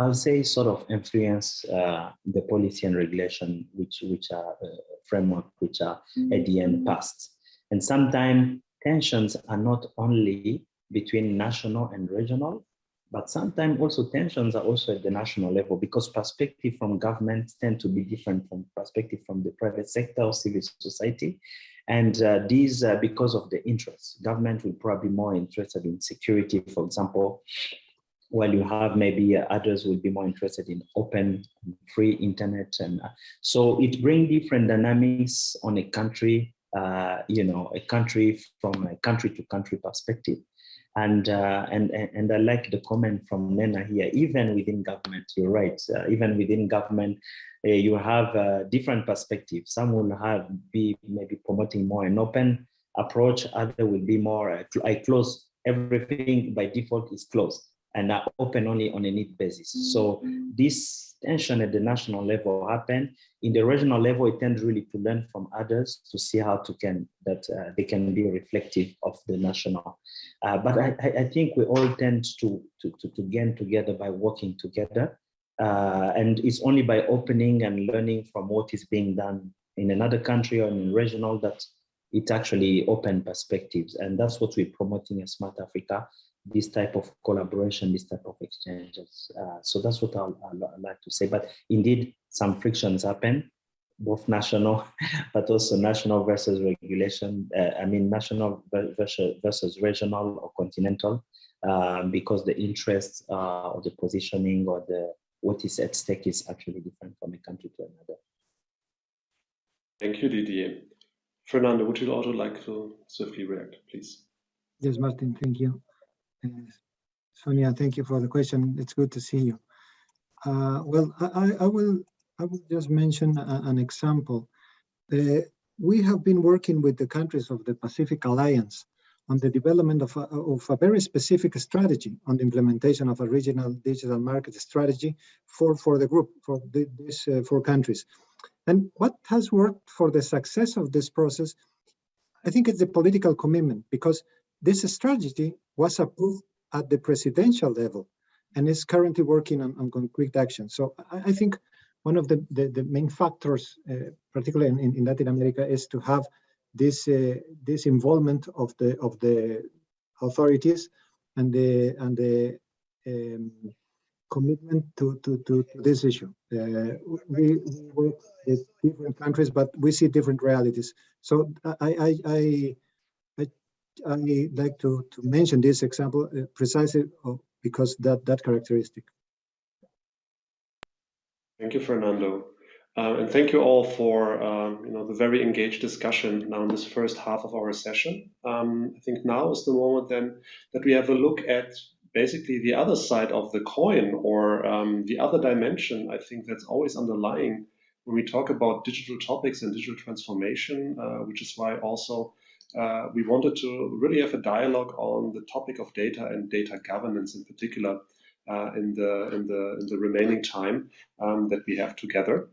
I'll say sort of influence uh, the policy and regulation which which are uh, framework which are at the end passed. And sometimes tensions are not only between national and regional, but sometimes also tensions are also at the national level because perspective from governments tend to be different from perspective from the private sector or civil society. And uh, these, because of the interests, government will probably be more interested in security, for example, while you have maybe others will be more interested in open free internet and uh, so it brings different dynamics on a country uh, you know a country from a country to country perspective. And uh, and and I like the comment from Nnenna here. Even within government you're right. Uh, even within government uh, you have different perspectives. Some will have be maybe promoting more an open approach. Other will be more I close everything by default is closed and are open only on a need basis. So this tension at the national level happen. In the regional level, it tends really to learn from others to see how to can that uh, they can be reflective of the national. Uh, but I, I think we all tend to, to, to, to gain together by working together. Uh, and it's only by opening and learning from what is being done in another country or in regional that it actually open perspectives. And that's what we're promoting as Smart Africa this type of collaboration, this type of exchanges. Uh, so that's what I'll, I'll, I'll, like to say. But indeed, some frictions happen, both national, [LAUGHS] but also national versus regulation. Uh, I mean, national versus, versus regional or continental, um, because the interests uh, or the positioning or the what is at stake is actually different from a country to another. Thank you, Didier. Fernando, would you also like to swiftly react, please? Yes, Martin, thank you. Sonia, thank you for the question. It's good to see you. Uh, well, I, I, will I will just mention a, an example. Uh, we have been working with the countries of the Pacific Alliance on the development of a, of a very specific strategy on the implementation of a regional digital market strategy for, for the group, for the, these uh, four countries. And what has worked for the success of this process, I think it's the political commitment because this strategy was approved at the presidential level and is currently working on, on concrete action. So I, I think one of the, the, the main factors, uh, particularly in, in, Latin America, is to have this uh, this involvement of the of the authorities and the and the um, commitment to, to, to, this issue. Uh, we, we, work with different countries, but we see different realities. So I, I, I I like to, to mention this example uh, precisely because that, that characteristic. Thank you, Fernando. Uh, and thank you all for um, you know the very engaged discussion now in this first half of our session. Um, I think now is the moment then that we have a look at basically the other side of the coin or um, the other dimension. I think that's always underlying when we talk about digital topics and digital transformation, uh, which is why also uh, we wanted to really have a dialogue on the topic of data and data governance in particular uh, in the in the in the remaining time um, that we have together.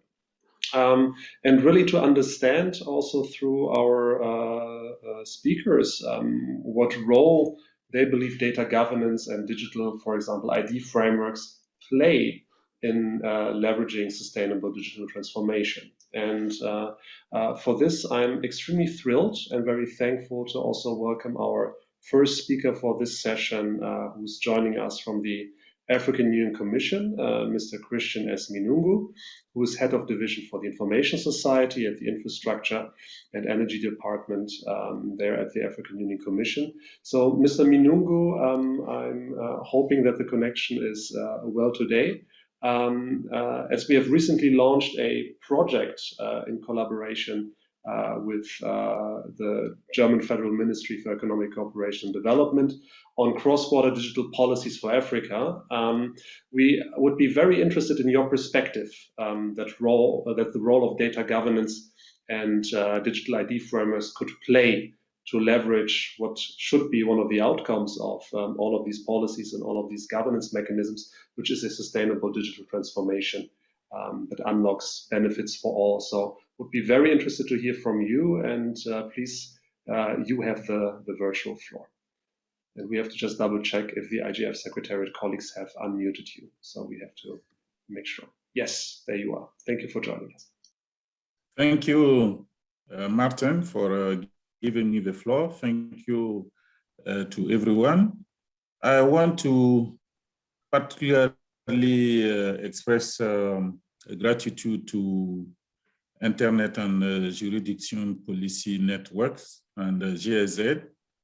Um, and really to understand also through our uh, uh speakers um, what role they believe data governance and digital, for example, ID frameworks play in uh, leveraging sustainable digital transformation. And uh, uh, for this, I'm extremely thrilled and very thankful to also welcome our first speaker for this session, uh, who's joining us from the African Union Commission, uh, Mr. Christian S. Minoungou, who is head of division for the Information Society at the Infrastructure and Energy Department um, there at the African Union Commission. So, Mr. Minoungou, um, I'm uh, hoping that the connection is uh, well today um, uh, as we have recently launched a project uh, in collaboration uh, with uh, the German Federal Ministry for Economic Cooperation and Development on cross-border digital policies for Africa. Um, we would be very interested in your perspective um, that role that the role of data governance and uh, digital ID frameworks could play to leverage what should be one of the outcomes of um, all of these policies and all of these governance mechanisms, which is a sustainable digital transformation um, that unlocks benefits for all. So would be very interested to hear from you and uh, please, uh, you have the, the virtual floor. And we have to just double check if the IGF Secretariat colleagues have unmuted you. So we have to make sure. Yes, there you are. Thank you for joining us. Thank you, uh, Martin, for uh, giving me the floor. Thank you uh, to everyone. I want to particularly uh, express um, gratitude to Internet and uh, Jurisdiction Policy Networks and uh, GIZ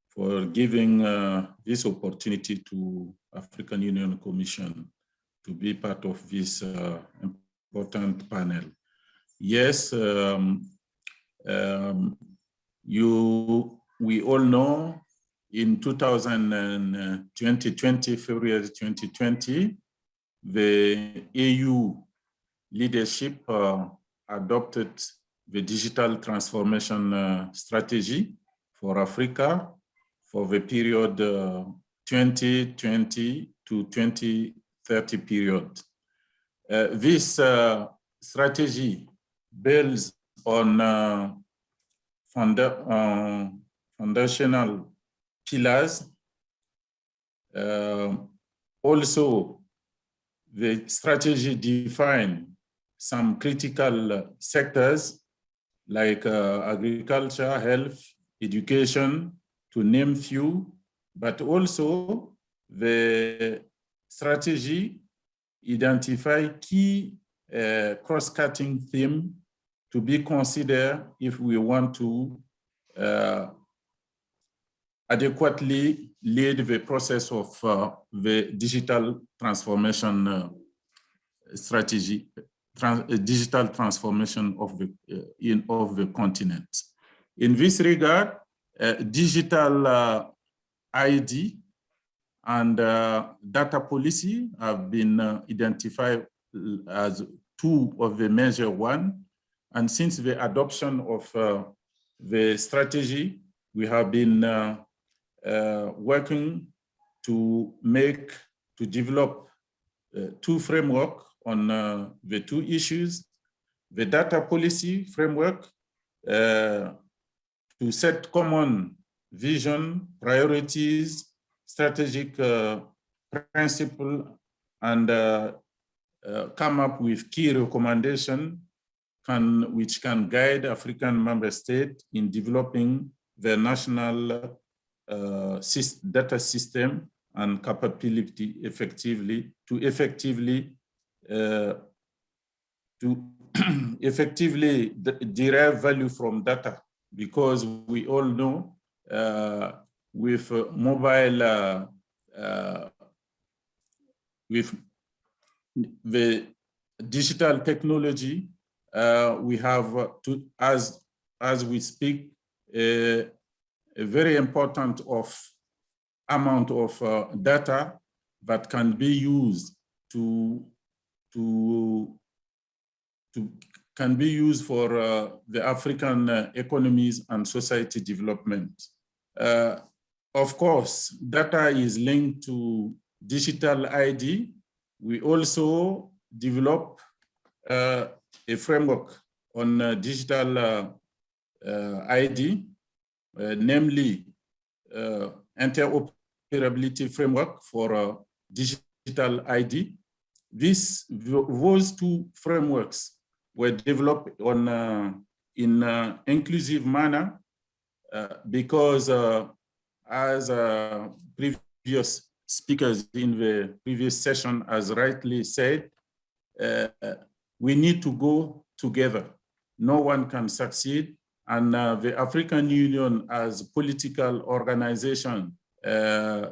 for giving uh, this opportunity to African Union Commission to be part of this uh, important panel. Yes, um, um, you, we all know in 2020, February 2020, the AU leadership uh, adopted the digital transformation uh, strategy for Africa for the period uh, 2020 to 2030 period. Uh, this uh, strategy builds on uh, funda foundational pillars. also, the strategy define some critical sectors like uh, agriculture, health, education, to name few, but also the strategy identify key uh, cross-cutting theme to be considered if we want to uh, adequately lead the process of uh, the digital transformation uh, strategy, trans uh, digital transformation of the uh, in of the continent. In this regard, uh, digital ID and data policy have been identified as two of the major one. And since the adoption of the strategy, we have been uh, working to make, to develop uh, two framework on uh, the two issues, the data policy framework to set common vision, priorities, strategic uh, principle, and uh, uh, come up with key recommendation can, which can guide African member states in developing their national uh, data system and capability effectively to effectively uh, to [CLEARS THROAT] effectively derive value from data. Because we all know uh, with mobile uh, uh, with the digital technology we have to as as we speak a very important of amount of uh, data that can be used to to to can be used for uh, the African uh, economies and society development. Uh, of course, data is linked to digital ID. We also develop uh, a framework on uh, digital ID uh, namely uh, interoperability framework for uh, digital ID. These, those two frameworks were developed on in an inclusive manner because as previous speakers in the previous session has rightly said, uh, we need to go together. No one can succeed and uh, the African Union as a political organization uh,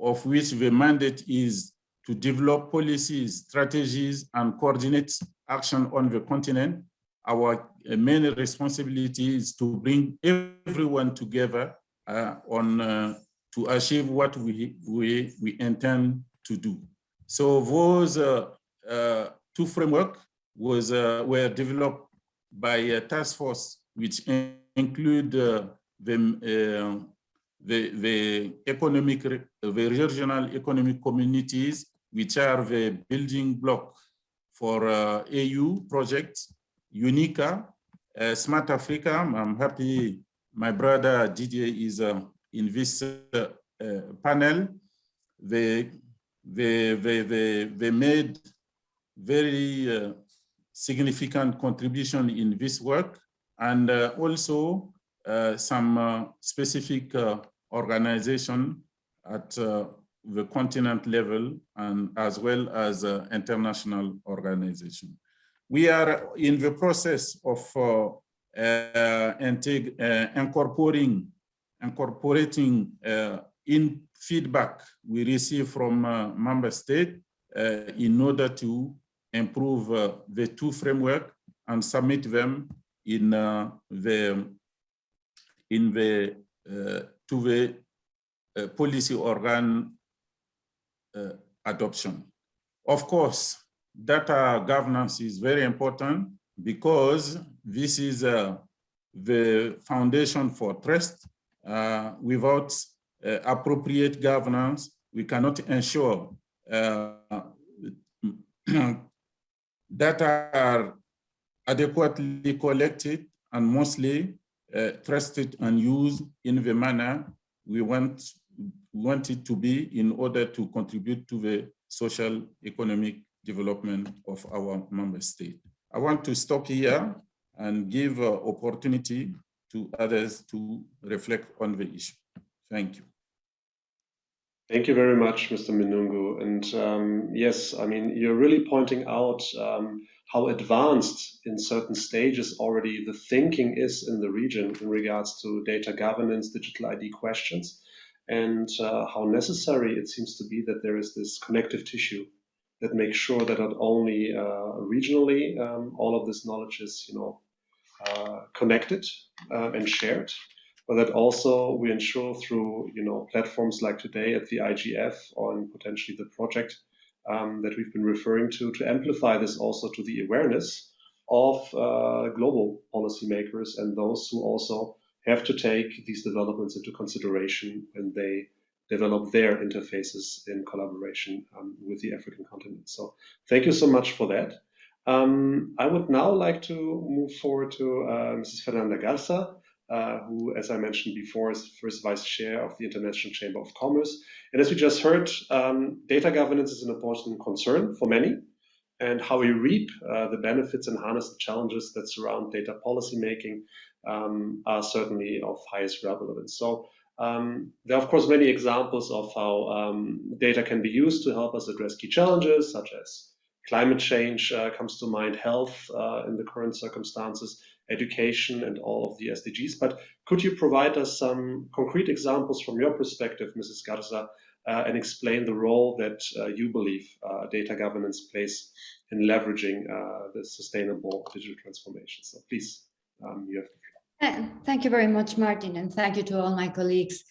of which the mandate is to develop policies, strategies, and coordinate action on the continent. Our uh, main responsibility is to bring everyone together uh, on uh, to achieve what we, we, we intend to do. So those uh, two framework was were developed by a task force which include uh, the, uh, the, the economic, the regional economic communities, which are the building block for uh, AU projects, UNECA, uh, Smart Africa. I'm happy my brother Didier is uh, in this uh, panel. They, they, they, they, they made very significant contribution in this work and uh, also uh, some uh, specific organization at uh, the continent level and as well as uh, international organization. We are in the process of uh, uh, uh incorporating, incorporating uh, in feedback we receive from uh, member state in order to improve the two framework and submit them in the in the to the policy organ uh, adoption. Of course, data governance is very important because this is uh, the foundation for trust. Uh, without uh, appropriate governance, we cannot ensure [CLEARS THROAT] data are adequately collected and mostly uh, trusted and used in the manner we want want it to be in order to contribute to the social economic development of our member state. I want to stop here and give uh, opportunity to others to reflect on the issue. Thank you. Thank you very much, Mr. Minoungou. And um, yes, I mean, you're really pointing out um, how advanced in certain stages already the thinking is in the region in regards to data governance, digital ID questions and uh, how necessary it seems to be that there is this connective tissue that makes sure that not only uh, regionally um, all of this knowledge is, you know, uh, connected uh, and shared, but that also we ensure through, you know, platforms like today at the IGF or potentially the project um, that we've been referring to, to amplify this also to the awareness of uh, global policymakers and those who also have to take these developments into consideration when they develop their interfaces in collaboration um, with the African continent. So thank you so much for that. Um, I would now like to move forward to uh, Mrs. Fernanda Garza, uh, who, as I mentioned before, is first vice chair of the International Chamber of Commerce. And as we just heard, um, data governance is an important concern for many, and how we reap uh, the benefits and harness the challenges that surround data policy making um, are certainly of highest relevance. So um, there are, of course, many examples of how um, data can be used to help us address key challenges, such as climate change uh, comes to mind, health uh, in the current circumstances, education, and all of the SDGs. But could you provide us some concrete examples from your perspective, Mrs. Garza, uh, and explain the role that uh, you believe uh, data governance plays in leveraging uh, the sustainable digital transformation? So please, um, you have the floor. Thank you very much, Martin, and thank you to all my colleagues.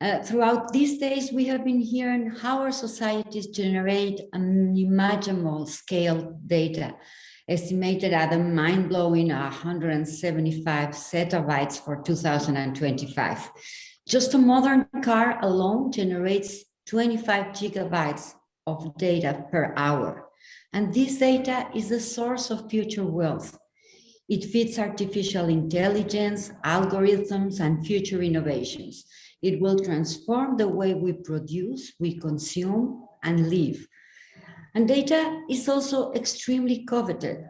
Uh, throughout these days, we have been hearing how our societies generate unimaginable scale data, estimated at a mind-blowing 175 zettabytes for 2025. Just a modern car alone generates 25 gigabytes of data per hour. And this data is the source of future wealth. It feeds artificial intelligence, algorithms, and future innovations. It will transform the way we produce, we consume, and live. And data is also extremely coveted.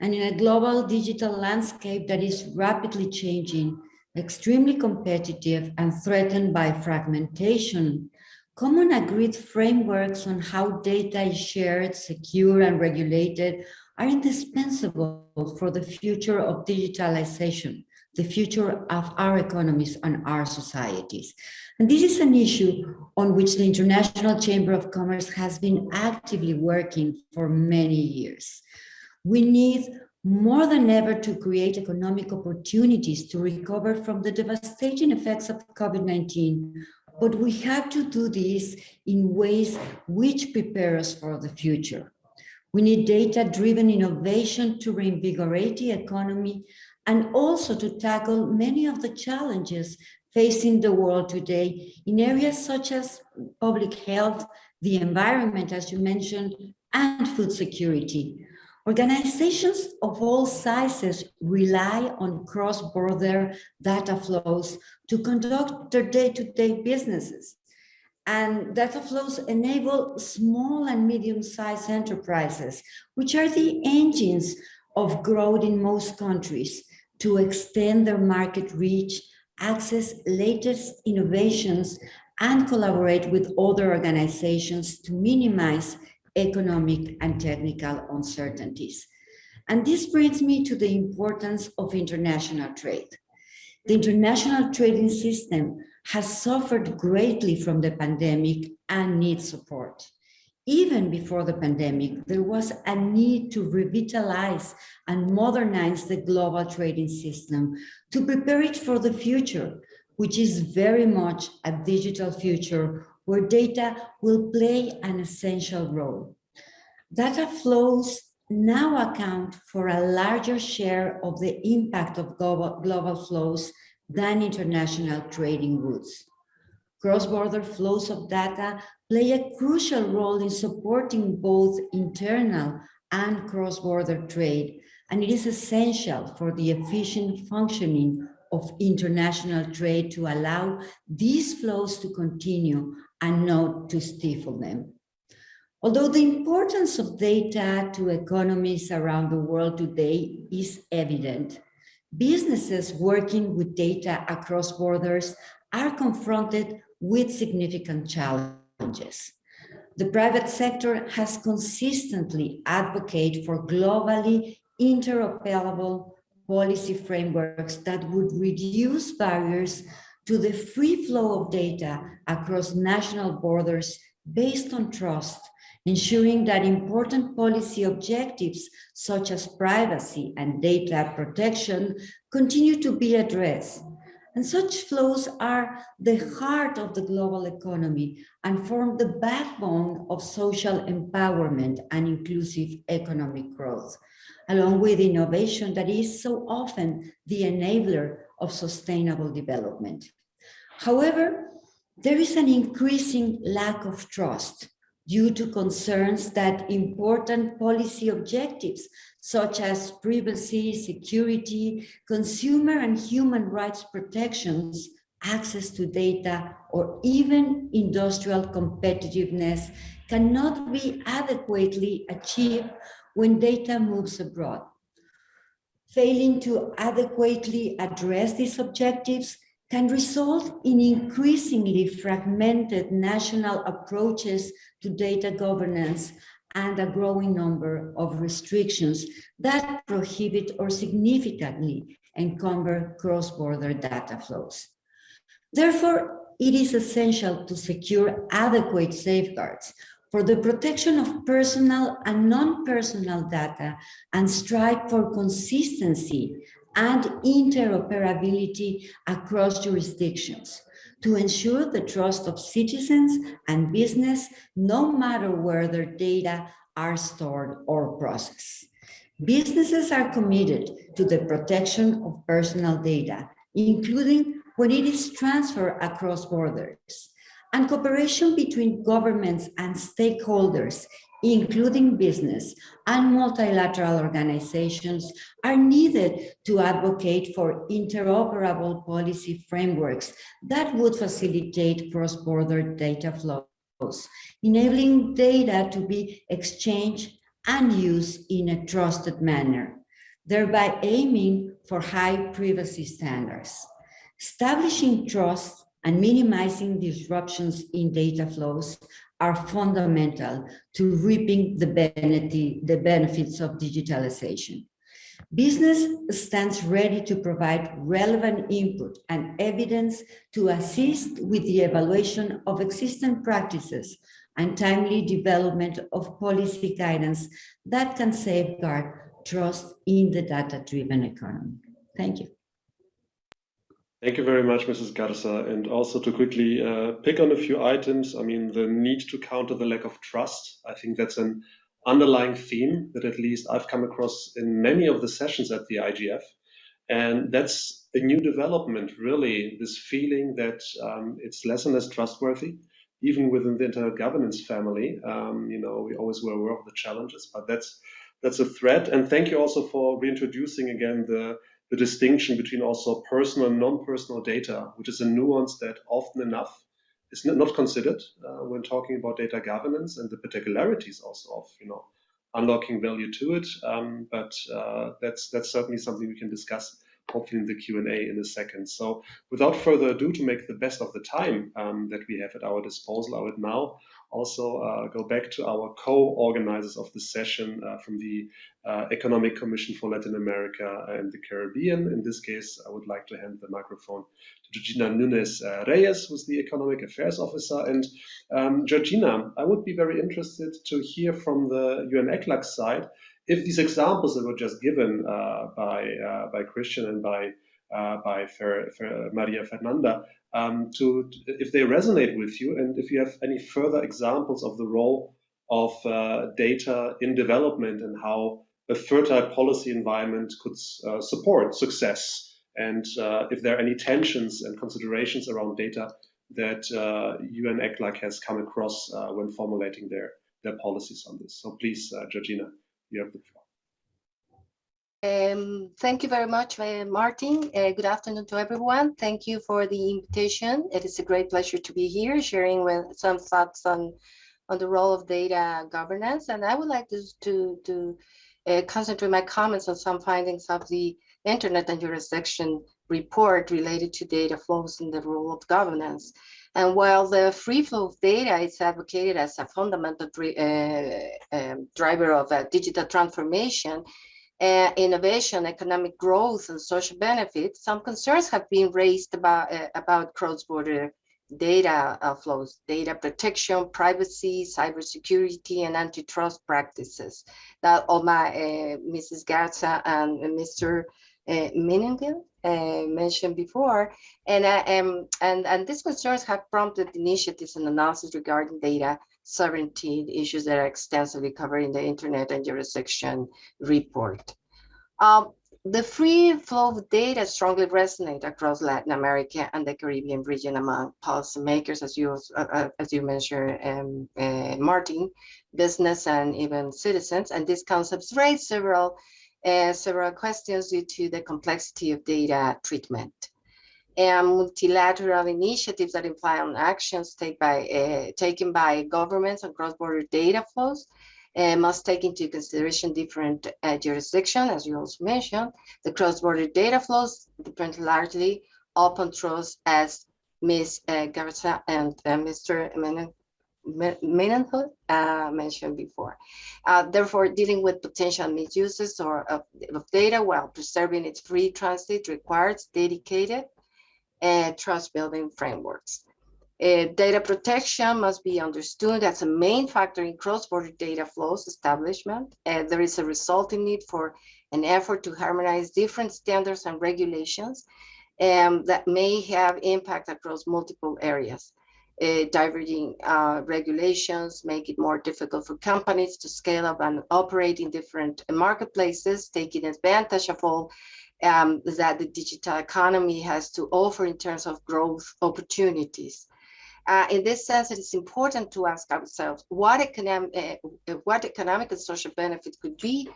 And in a global digital landscape that is rapidly changing, extremely competitive and threatened by fragmentation, common agreed frameworks on how data is shared, secure, and regulated are indispensable for the future of digitalization, the future of our economies and our societies. And this is an issue on which the International Chamber of Commerce has been actively working for many years. We need more than ever to create economic opportunities to recover from the devastating effects of COVID-19, but we have to do this in ways which prepare us for the future. We need data-driven innovation to reinvigorate the economy and also to tackle many of the challenges facing the world today in areas such as public health, the environment, as you mentioned, and food security. Organizations of all sizes rely on cross-border data flows to conduct their day-to-day -day businesses. And data flows enable small and medium-sized enterprises, which are the engines of growth in most countries, to extend their market reach, access latest innovations, and collaborate with other organizations to minimize economic and technical uncertainties. And this brings me to the importance of international trade. The international trading system has suffered greatly from the pandemic and needs support. Even before the pandemic, there was a need to revitalize and modernize the global trading system to prepare it for the future, which is very much a digital future where data will play an essential role. Data flows now account for a larger share of the impact of global, global flows than international trading routes. Cross-border flows of data play a crucial role in supporting both internal and cross-border trade, and it is essential for the efficient functioning of international trade to allow these flows to continue and not to stifle them. Although the importance of data to economies around the world today is evident, businesses working with data across borders are confronted with significant challenges. The private sector has consistently advocated for globally interoperable policy frameworks that would reduce barriers to the free flow of data across national borders based on trust ensuring that important policy objectives such as privacy and data protection continue to be addressed. And such flows are the heart of the global economy and form the backbone of social empowerment and inclusive economic growth, along with innovation that is so often the enabler of sustainable development. However, there is an increasing lack of trust due to concerns that important policy objectives such as privacy, security, consumer and human rights protections, access to data, or even industrial competitiveness cannot be adequately achieved when data moves abroad. Failing to adequately address these objectives can result in increasingly fragmented national approaches to data governance and a growing number of restrictions that prohibit or significantly encumber cross-border data flows. Therefore, it is essential to secure adequate safeguards for the protection of personal and non-personal data and strive for consistency and interoperability across jurisdictions to ensure the trust of citizens and business, no matter where their data are stored or processed. Businesses are committed to the protection of personal data, including when it is transferred across borders. And cooperation between governments and stakeholders including business and multilateral organizations, are needed to advocate for interoperable policy frameworks that would facilitate cross-border data flows, enabling data to be exchanged and used in a trusted manner, thereby aiming for high privacy standards. Establishing trust and minimizing disruptions in data flows are fundamental to reaping the, benefit, the benefits of digitalization. Business stands ready to provide relevant input and evidence to assist with the evaluation of existing practices and timely development of policy guidance that can safeguard trust in the data-driven economy. Thank you. Thank you very much, Mrs. Garza. And also to quickly uh, pick on a few items, I mean, the need to counter the lack of trust. I think that's an underlying theme that at least I've come across in many of the sessions at the IGF. And that's a new development, really, this feeling that um, it's less and less trustworthy, even within the internet governance family. Um, you know, we always were aware of the challenges, but that's that's a threat. And thank you also for reintroducing again the the distinction between also personal and non-personal data, which is a nuance that often enough is not considered uh, when talking about data governance and the particularities also of you know unlocking value to it. Um, but uh, that's that's certainly something we can discuss hopefully in the Q&A in a second. So without further ado, to make the best of the time um, that we have at our disposal, I would now also uh, go back to our co-organizers of the session uh, from the uh, Economic Commission for Latin America and the Caribbean. In this case, I would like to hand the microphone to Georgina Núñez uh, Reyes, who's the Economic Affairs Officer. And um, Georgina, I would be very interested to hear from the UN ECLAC side if these examples that were just given uh, by, uh, by Christian and by by Fer, Fer, Maria Fernanda um, to, if they resonate with you and if you have any further examples of the role of uh, data in development and how a fertile policy environment could uh, support success and uh, if there are any tensions and considerations around data that UN uh, ECLAC has come across uh, when formulating their, their policies on this. So please, Georgina, you have the floor. Um, thank you very much, uh, Martin. Uh, good afternoon to everyone. Thank you for the invitation. It is a great pleasure to be here sharing with some thoughts on, on the role of data governance. And I would like to, to, to uh, concentrate my comments on some findings of the Internet and Jurisdiction report related to data flows and the role of governance. And while the free flow of data is advocated as a fundamental uh, um, driver of digital transformation, uh, innovation, economic growth, and social benefits, some concerns have been raised about, uh, about cross-border data uh, flows, data protection, privacy, cybersecurity, and antitrust practices that Oma, uh, Mrs. Garza and Mr. Uh, uh, mentioned before. And, uh, um, and, and these concerns have prompted initiatives and analysis regarding data sovereignty issues that are extensively covered in the Internet and Jurisdiction report. Um, the free flow of data strongly resonate across Latin America and the Caribbean region among policymakers, as you uh, uh, as you mentioned, um, uh, Martin, business and even citizens. And these concepts raise several uh, several questions due to the complexity of data treatment and multilateral initiatives that imply on actions take by, uh, taken by governments on cross-border data flows uh, must take into consideration different uh, jurisdictions, as you also mentioned. The cross-border data flows depend largely upon trust, as Ms. Uh, Garza and uh, Mr. Menenhood uh, mentioned before. Uh, therefore, dealing with potential misuses or of, of, data while preserving its free transit requires dedicated and trust building frameworks. Uh, data protection must be understood as a main factor in cross-border data flows establishment. And there is a resulting need for an effort to harmonize different standards and regulations um, that may have impact across multiple areas. Uh, diverging uh, regulations make it more difficult for companies to scale up and operate in different marketplaces, taking advantage of all um, that the digital economy has to offer in terms of growth opportunities. Uh, in this sense, it is important to ask ourselves what economic, uh, what economic and social benefit could be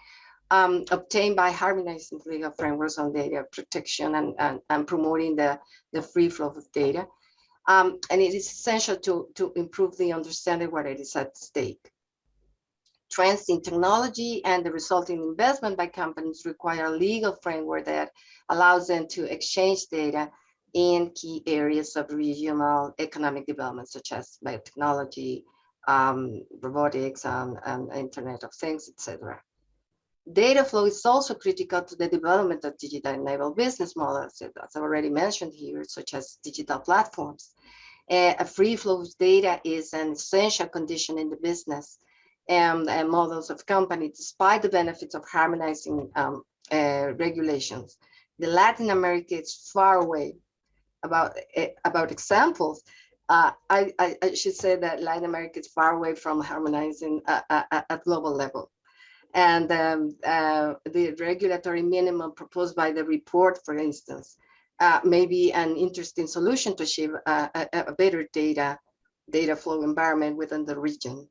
um, obtained by harmonizing legal frameworks on data protection and, and, and promoting the, the free flow of data. Um, and it is essential to, to improve the understanding what it is at stake. Trends in technology and the resulting investment by companies require a legal framework that allows them to exchange data in key areas of regional economic development, such as biotechnology, um, robotics, and, and Internet of Things, etc. Data flow is also critical to the development of digital enabled business models, as already mentioned here, such as digital platforms. A free flow of data is an essential condition in the business and, and models of companies, despite the benefits of harmonizing um, uh, regulations. The Latin America is far away about eh, about examples. Uh, I, I, I, should say that Latin America is far away from harmonizing at global level. And um, uh, the regulatory minimum proposed by the report, for instance, uh, may be an interesting solution to achieve a, a better data, data flow environment within the region.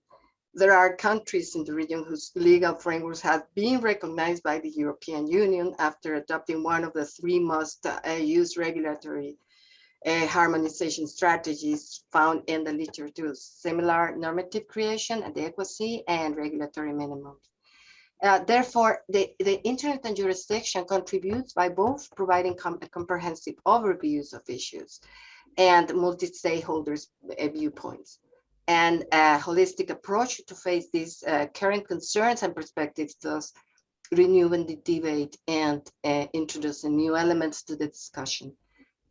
There are countries in the region whose legal frameworks have been recognized by the European Union after adopting one of the three most uh, used regulatory uh, harmonization strategies found in the literature, similar normative creation, adequacy, and regulatory minimums. Uh, therefore, the, the internet and jurisdiction contributes by both providing com comprehensive overviews of issues and multi-stakeholders uh, viewpoints and a holistic approach to face these uh, current concerns and perspectives, thus renewing the debate and uh, introducing new elements to the discussion.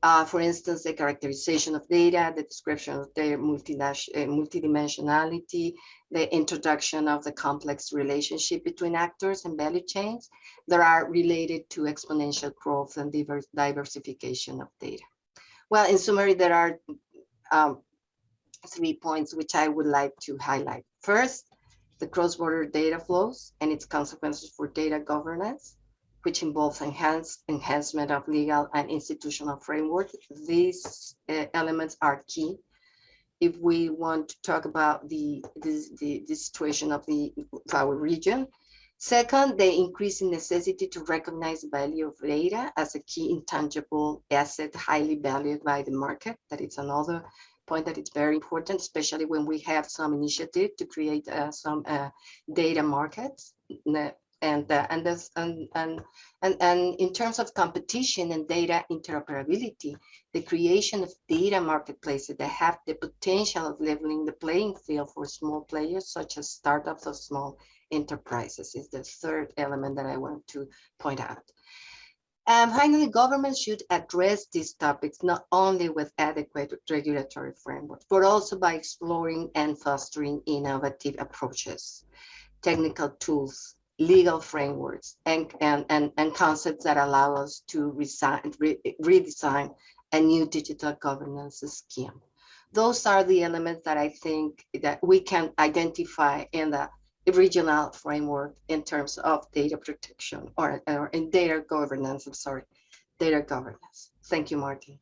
Uh, for instance, the characterization of data, the description of their uh, multidimensionality, the introduction of the complex relationship between actors and value chains that are related to exponential growth and diversification of data. Well, in summary, there are um, three points which I would like to highlight. First, the cross-border data flows and its consequences for data governance which involves enhance, enhancement of legal and institutional framework. These uh, elements are key if we want to talk about the, the, the, the situation of, the, our region. Second, the increasing necessity to recognize the value of data as a key intangible asset highly valued by the market. That is another point that it's very important, especially when we have some initiative to create uh, some uh, data markets and uh, and this and, and and and in terms of competition and data interoperability the creation of data marketplaces that have the potential of leveling the playing field for small players such as startups or small enterprises is the third element that i want to point out and finally, governments should address these topics not only with adequate regulatory frameworks, but also by exploring and fostering innovative approaches, technical tools, legal frameworks and, and, and, and concepts that allow us to resign, re, redesign a new digital governance scheme. Those are the elements that I think that we can identify in the regional framework in terms of data protection or, or in data governance, I'm sorry, data governance. Thank you, Martin.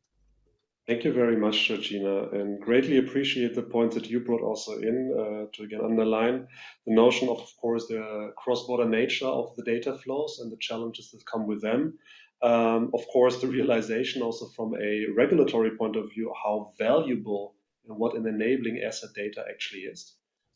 Thank you very much, Georgina, and greatly appreciate the points that you brought also in uh, to again underline the notion of, of course, the cross-border nature of the data flows and the challenges that come with them. Um, of course, the realization also from a regulatory point of view, how valuable and what an enabling asset data actually is.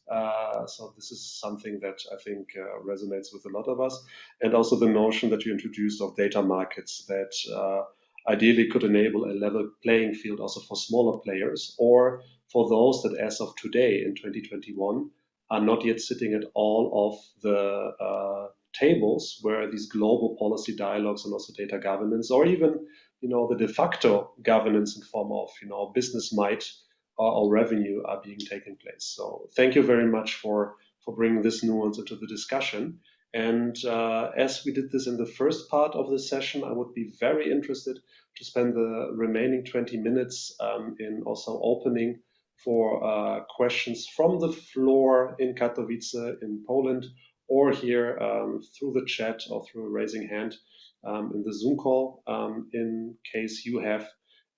Uh, so this is something that I think uh, resonates with a lot of us. And also the notion that you introduced of data markets that uh, ideally could enable a level playing field also for smaller players or for those that as of today in 2021 are not yet sitting at all of the uh, tables where these global policy dialogues and also data governance or even you know the de facto governance in form of you know business might or, revenue are being taken place. So thank you very much for for bringing this nuance into the discussion. And uh, as we did this in the first part of the session, I would be very interested to spend the remaining 20 minutes um, in also opening for uh, questions from the floor in Katowice in Poland or here um, through the chat or through raising hand um, in the Zoom call um, in case you have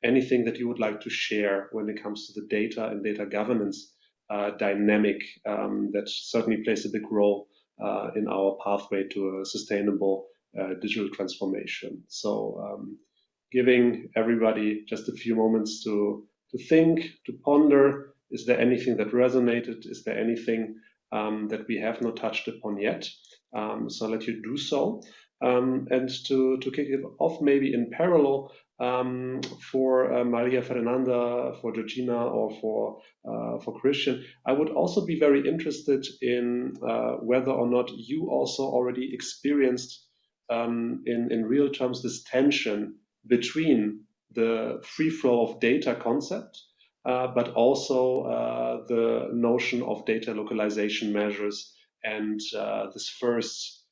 anything that you would like to share when it comes to the data and data governance uh, dynamic um, that certainly plays a big role uh, in our pathway to a sustainable uh, digital transformation. So um, giving everybody just a few moments to, to think, to ponder, is there anything that resonated? Is there anything um, that we have not touched upon yet? Um, so I'll let you do so. Um, and to, to kick it off maybe in parallel, um, for uh, Maria Fernanda, for Georgina, or for uh, for Christian. I would also be very interested in uh, whether or not you also already experienced um, in in real terms this tension between the free flow of data concept, uh, but also uh, the notion of data localization measures and uh, this first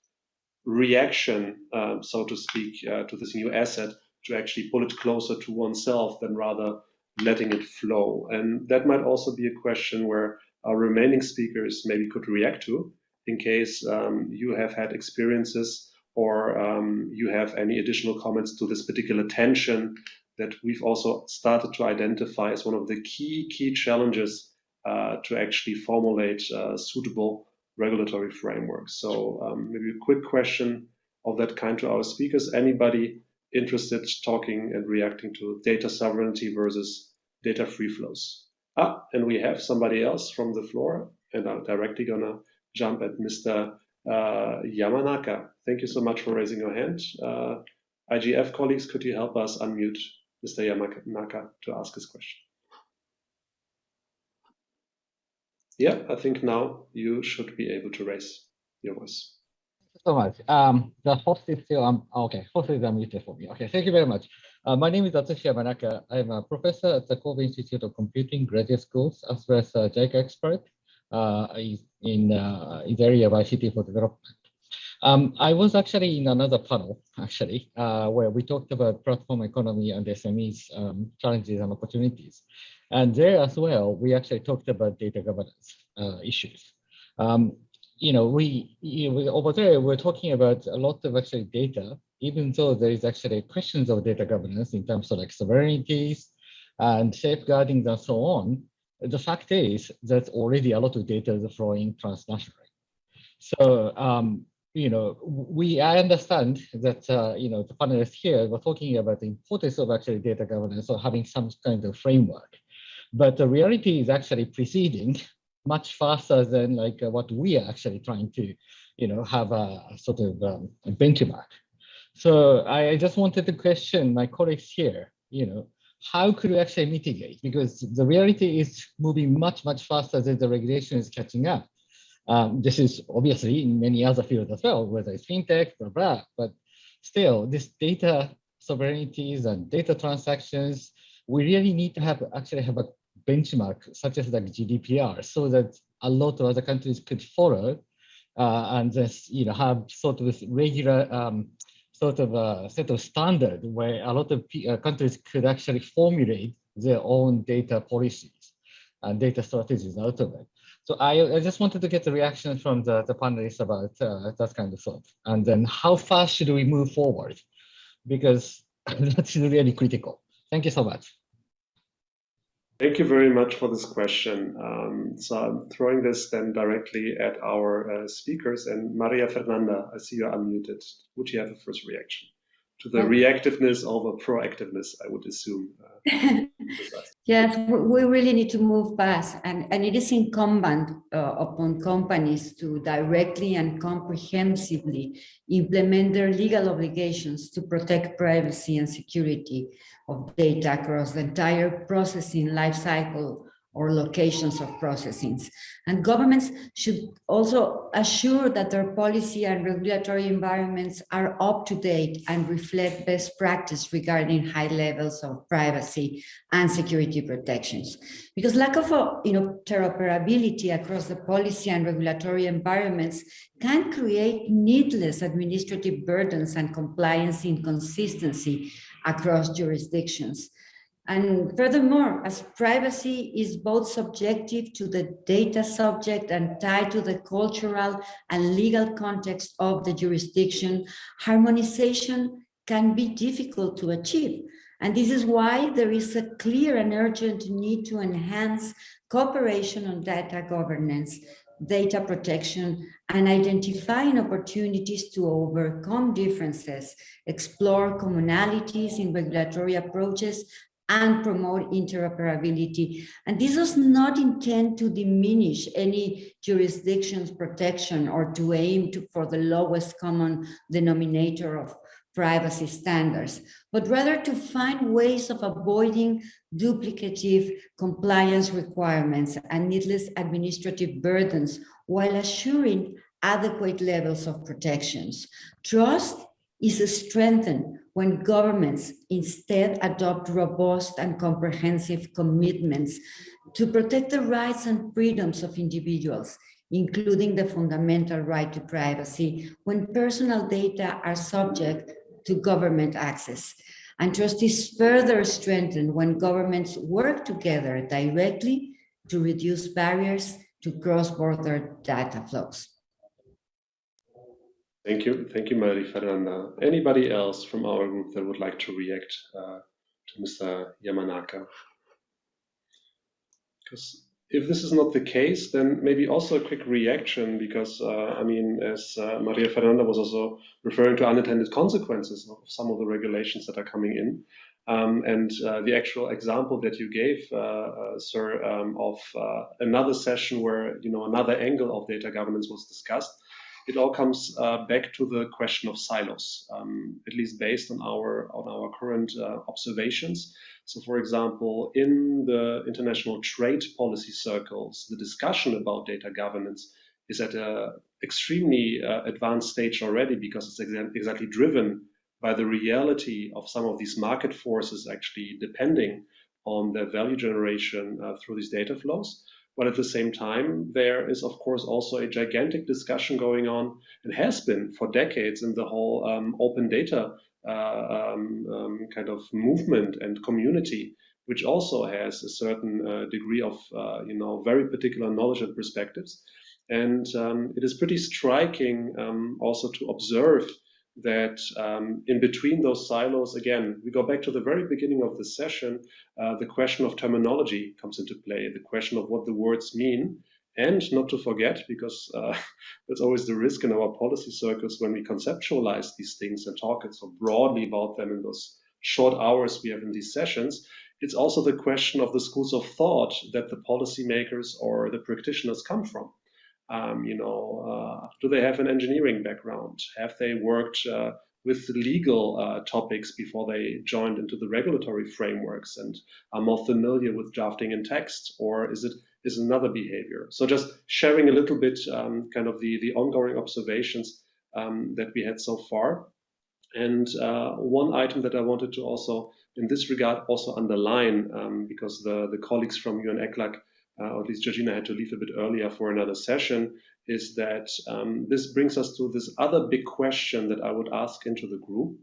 reaction, so to speak, to this new asset to actually pull it closer to oneself than rather letting it flow. And that might also be a question where our remaining speakers maybe could react to in case um, you have had experiences or um, you have any additional comments to this particular tension that we've also started to identify as one of the key, key challenges uh, to actually formulate uh, suitable regulatory frameworks. So um, maybe a quick question of that kind to our speakers. Anybody interested talking and reacting to data sovereignty versus data free flows. Ah, and we have somebody else from the floor, and I'm directly gonna jump at Mr. uh, Yamanaka. Thank you so much for raising your hand. Uh, IGF colleagues, could you help us unmute Mr. Yamanaka to ask his question? Yeah, I think now you should be able to raise your voice. So much. Um, the host is still, um, okay, host is unmuted for me. Okay, thank you very much. Uh, my name is Atsushi Yamanaka. I'm a professor at the Kobe Institute of Computing Graduate Schools, as well as a JICA expert uh, in, uh, in the area of ICT for development. Um, I was actually in another panel, actually, uh, where we talked about platform economy and SMEs um, challenges and opportunities. And there as well, we actually talked about data governance uh, issues. Um, you know, we, you know, over there, we're talking about a lot of actually data, even though there is actually questions of data governance in terms of like sovereignties and safeguarding and so on. The fact is that already a lot of data is flowing transnationally. So, um, you know, we I understand that uh, you know the panelists here were talking about the importance of actually data governance or having some kind of framework, but the reality is actually preceding much faster than like uh, what we are actually trying to, you know, have a sort of um, a benchmark. So I, I just wanted to question my colleagues here, you know, how could we actually mitigate? Because the reality is moving much, much faster than the regulation is catching up. Um, this is obviously in many other fields as well, whether it's fintech, blah, blah, but still this data sovereignties and data transactions, we really need to have actually have a benchmark such as like GDPR so that a lot of other countries could follow uh, and just, you know, have sort of this regular um, sort of a set of standard where a lot of uh, countries could actually formulate their own data policies and data strategies out of it. So I, I just wanted to get the reaction from the, the panelists about uh, that kind of thought. And then how fast should we move forward? Because [LAUGHS] that's really critical. Thank you so much. Thank you very much for this question. Um, so I'm throwing this then directly at our uh, speakers and Maria Fernanda, I see you're unmuted. Would you have a first reaction? to the reactiveness over proactiveness, I would assume. Uh, [LAUGHS] yes, we really need to move fast, and, and it is incumbent uh, upon companies to directly and comprehensively implement their legal obligations to protect privacy and security of data across the entire processing lifecycle or locations of processing. And governments should also assure that their policy and regulatory environments are up to date and reflect best practice regarding high levels of privacy and security protections. Because lack of uh, you know, interoperability across the policy and regulatory environments can create needless administrative burdens and compliance inconsistency across jurisdictions. And furthermore, as privacy is both subjective to the data subject and tied to the cultural and legal context of the jurisdiction, harmonization can be difficult to achieve. And this is why there is a clear and urgent need to enhance cooperation on data governance, data protection, and identifying opportunities to overcome differences, explore commonalities in regulatory approaches, and promote interoperability. And this does not intend to diminish any jurisdiction's protection or to aim to, for the lowest common denominator of privacy standards, but rather to find ways of avoiding duplicative compliance requirements and needless administrative burdens while assuring adequate levels of protections. Trust is strengthened when governments instead adopt robust and comprehensive commitments to protect the rights and freedoms of individuals, including the fundamental right to privacy when personal data are subject to government access. And trust is further strengthened when governments work together directly to reduce barriers to cross-border data flows. Thank you. Thank you, Maria Fernanda. Anybody else from our group that would like to react uh, to Mr. Yamanaka? Because if this is not the case, then maybe also a quick reaction, because, uh, I mean, as uh, Maria Fernanda was also referring to unintended consequences of some of the regulations that are coming in. Um, and uh, the actual example that you gave, uh, uh, sir, um, of uh, another session where, you know, another angle of data governance was discussed, it all comes uh, back to the question of silos, um, at least based on our on our current uh, observations. So, for example, in the international trade policy circles, the discussion about data governance is at an extremely uh, advanced stage already because it's exa exactly driven by the reality of some of these market forces actually depending on their value generation uh, through these data flows. But at the same time, there is, of course, also a gigantic discussion going on and has been for decades in the whole um, open data uh, um, um, kind of movement and community, which also has a certain uh, degree of, uh, you know, very particular knowledge and perspectives. And um, it is pretty striking um, also to observe that um, in between those silos, again, we go back to the very beginning of the session, uh, the question of terminology comes into play, the question of what the words mean, and not to forget, because uh, [LAUGHS] that's always the risk in our policy circles when we conceptualize these things and talk so broadly about them in those short hours we have in these sessions, it's also the question of the schools of thought that the policymakers or the practitioners come from. Um, you know, uh, do they have an engineering background? Have they worked uh, with legal uh, topics before they joined into the regulatory frameworks and are more familiar with drafting in text, or is it is another behavior? So just sharing a little bit, um, kind of the the ongoing observations um, that we had so far. And uh, one item that I wanted to also, in this regard, also underline, um, because the the colleagues from UN ECLAC uh, or at least Georgina had to leave a bit earlier for another session, is that um, this brings us to this other big question that I would ask into the group,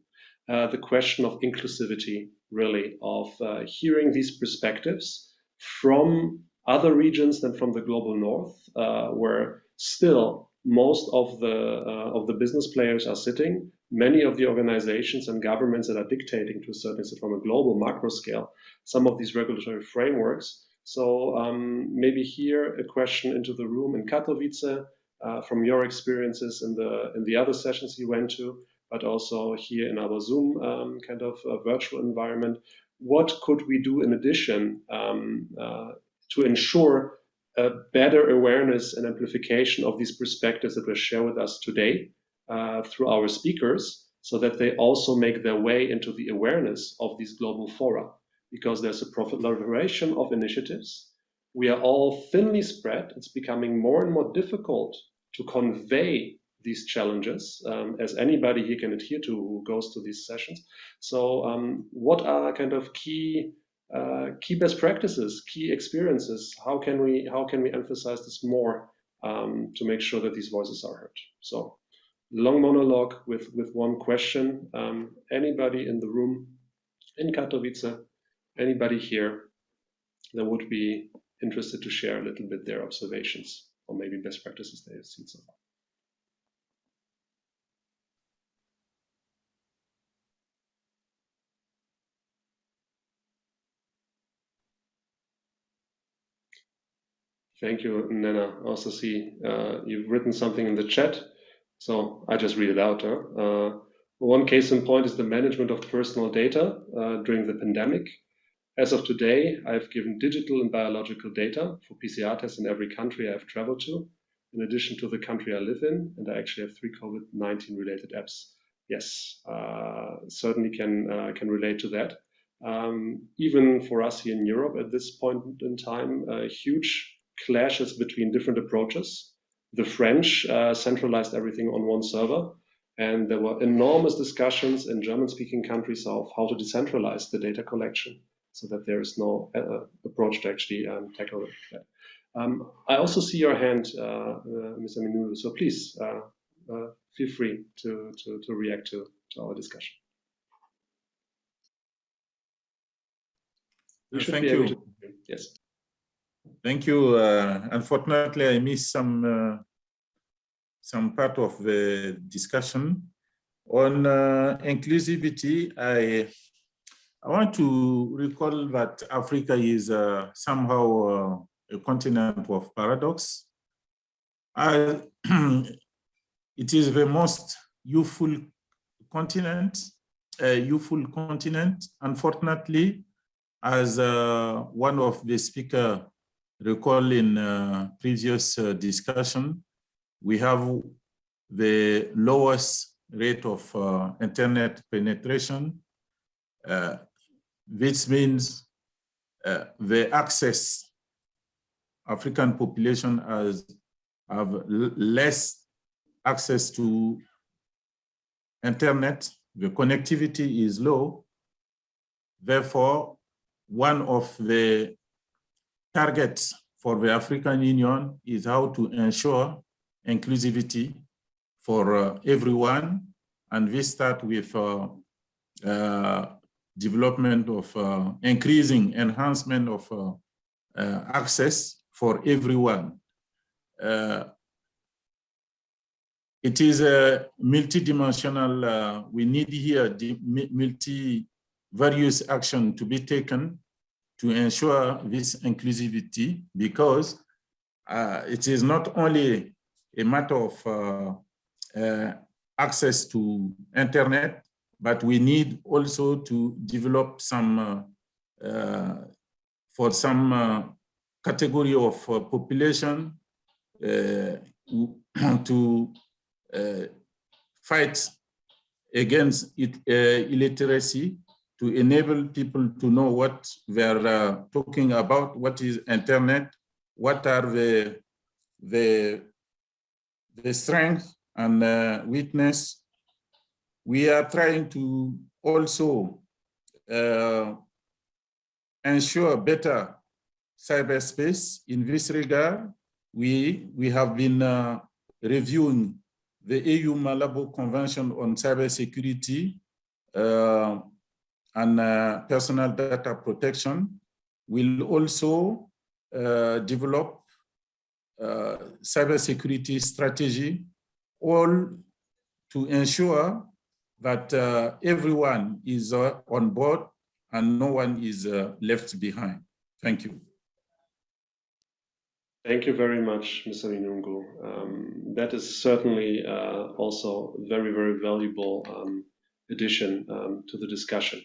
uh, the question of inclusivity, really, of uh, hearing these perspectives from other regions than from the global north, uh, where still most of the uh, of the business players are sitting. Many of the organizations and governments that are dictating to a certain extent from a global macro scale some of these regulatory frameworks so um, maybe here a question into the room in Katowice uh, from your experiences in the in the other sessions you went to, but also here in our Zoom um, kind of uh, virtual environment. What could we do in addition um, uh, to ensure a better awareness and amplification of these perspectives that were shared with us today uh, through our speakers, so that they also make their way into the awareness of these global fora? Because there's a proliferation of initiatives. We are all thinly spread. It's becoming more and more difficult to convey these challenges, um, as anybody here can adhere to who goes to these sessions. So, um, what are kind of key uh, key best practices, key experiences? How can we how can we emphasize this more um, to make sure that these voices are heard? So, long monologue with with one question. Um, anybody in the room in Katowice anybody here that would be interested to share a little bit their observations or maybe best practices they have seen so far. Thank you, Nnenna. Also see uh, you've written something in the chat, so I just read it out. Huh? Uh, one case in point is the management of personal data uh, during the pandemic. As of today, I've given digital and biological data for PCR tests in every country I've traveled to, in addition to the country I live in, and I actually have three COVID-19 related apps. Yes, uh, certainly can uh, can relate to that. Um, even for us here in Europe at this point in time, uh, huge clashes between different approaches. The French uh, centralized everything on one server, and there were enormous discussions in German-speaking countries of how to decentralize the data collection so that there is no uh, approach to actually um, tackle that. Um, I also see your hand, uh, uh, Mr. Minoungou, so please uh, uh, feel free to, to, to react to, to our discussion. Thank you. To, yes. Thank you. Uh, unfortunately, I missed some some part of the discussion on inclusivity. I I want to recall that Africa is uh, somehow uh, a continent of paradox. Uh, [CLEARS THROAT] it is the most youthful continent, youthful continent. Unfortunately, as uh, one of the speaker recall in uh, previous uh, discussion, we have the lowest rate of internet penetration, uh, which means uh, the access African population has have less access to internet, the connectivity is low. Therefore, one of the targets for the African Union is how to ensure inclusivity for uh, everyone. And we start with uh, uh, development of uh, increasing enhancement of uh, uh, access for everyone. it is a multidimensional, we need here multi various action to be taken to ensure this inclusivity because uh, it is not only a matter of uh, uh, access to internet, but we need also to develop some, uh, uh, for some uh, category of population [CLEARS THROAT] to fight against it, illiteracy to enable people to know what they're uh, talking about, what is internet, what are the, the, the strength and uh, weakness. We are trying to also uh, ensure better cyberspace. In this regard, we, we have been uh, reviewing the AU Malabo Convention on Cybersecurity uh, and uh, personal data protection We will also uh, develop uh, cybersecurity strategy, all to ensure that uh, everyone is uh, on board and no one is uh, left behind. Thank you. Thank you very much, Mr. Minoungou. Um, that is certainly uh, also very, very valuable um, addition um, to the discussion.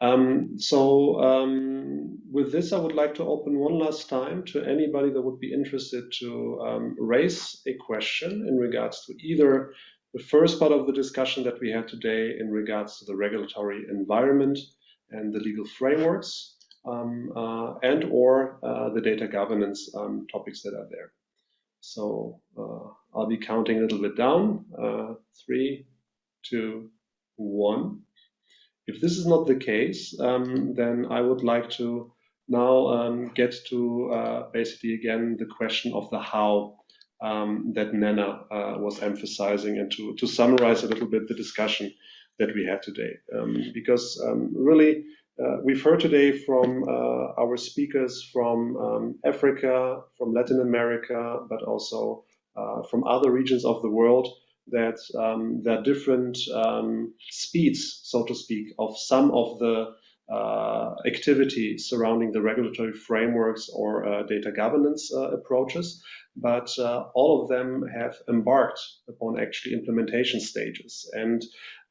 Um, so um, with this, I would like to open one last time to anybody that would be interested to um, raise a question in regards to either the first part of the discussion that we had today in regards to the regulatory environment and the legal frameworks um, uh, and or uh, the data governance um, topics that are there. So uh, I'll be counting a little bit down. Uh, three, two, one. If this is not the case, um, then I would like to now um, get to uh, basically again the question of the how um, that Nnenna uh, was emphasizing and to, to summarize a little bit the discussion that we had today. Um, because um, really, uh, we've heard today from uh, our speakers from um, Africa, from Latin America, but also uh, from other regions of the world that um, there are different um, speeds, so to speak, of some of the uh, activity surrounding the regulatory frameworks or uh, data governance approaches, but uh, all of them have embarked upon actually implementation stages. And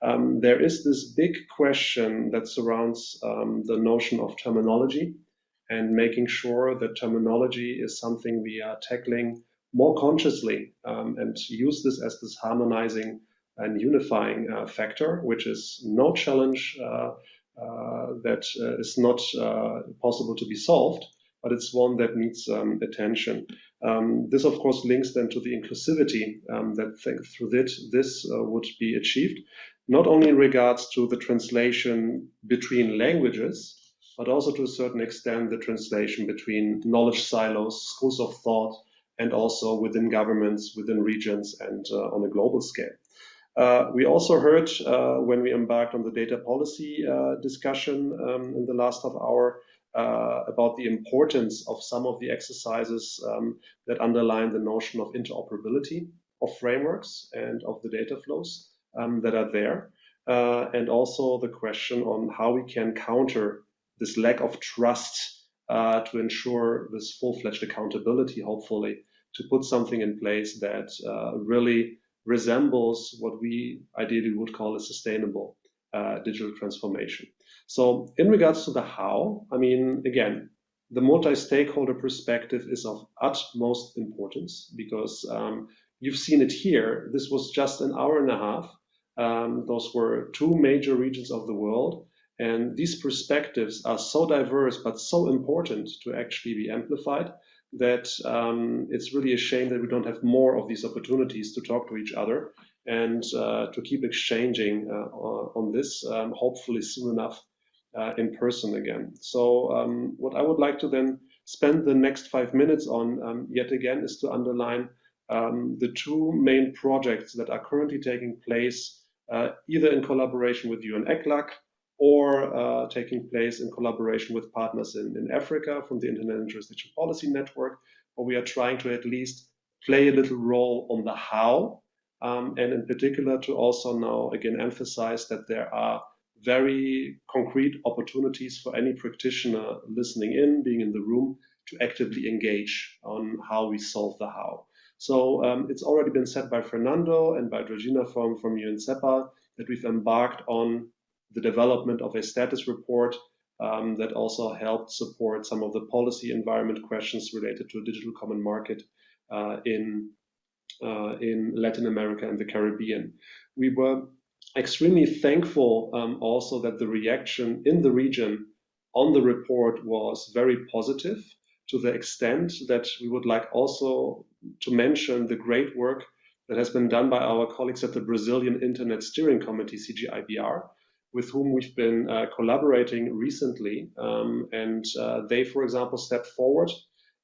um, there is this big question that surrounds um, the notion of terminology and making sure that terminology is something we are tackling more consciously um, and use this as this harmonizing and unifying uh, factor, which is no challenge uh, uh, that uh, is not uh, possible to be solved, but it's one that needs um, attention. Um, this, of course, links then to the inclusivity um, that through this, this uh, would be achieved, not only in regards to the translation between languages, but also to a certain extent the translation between knowledge silos, schools of thought, and also within governments, within regions, and uh, on a global scale. Uh, we also heard uh, when we embarked on the data policy uh, discussion um, in the last half hour uh, about the importance of some of the exercises um, that underline the notion of interoperability of frameworks and of the data flows um, that are there. Uh, and also the question on how we can counter this lack of trust uh, to ensure this full-fledged accountability, hopefully, to put something in place that uh, really resembles what we ideally would call a sustainable uh, digital transformation. So in regards to the how, I mean, again, the multi-stakeholder perspective is of utmost importance because um, you've seen it here. This was just an hour and a half. Um, those were two major regions of the world. And these perspectives are so diverse, but so important to actually be amplified that um, it's really a shame that we don't have more of these opportunities to talk to each other and uh, to keep exchanging uh, on this, um, hopefully soon enough uh, in person again. So um, what I would like to then spend the next five minutes on um, yet again is to underline um, the two main projects that are currently taking place uh, either in collaboration with UN ECLAC or uh, taking place in collaboration with partners in, in Africa from the Internet and Jurisdiction Policy Network, where we are trying to at least play a little role on the how, um, and in particular to also now again emphasize that there are very concrete opportunities for any practitioner listening in, being in the room, to actively engage on how we solve the how. So um, it's already been said by Fernando and by Georgina from, from UNCEPAL that we've embarked on the development of a status report um, that also helped support some of the policy environment questions related to a digital common market uh, in, uh, in Latin America and the Caribbean. We were extremely thankful um, also that the reaction in the region on the report was very positive to the extent that we would like also to mention the great work that has been done by our colleagues at the Brazilian Internet Steering Committee, CGIBR, with whom we've been uh, collaborating recently. Um, and uh, they, for example, stepped forward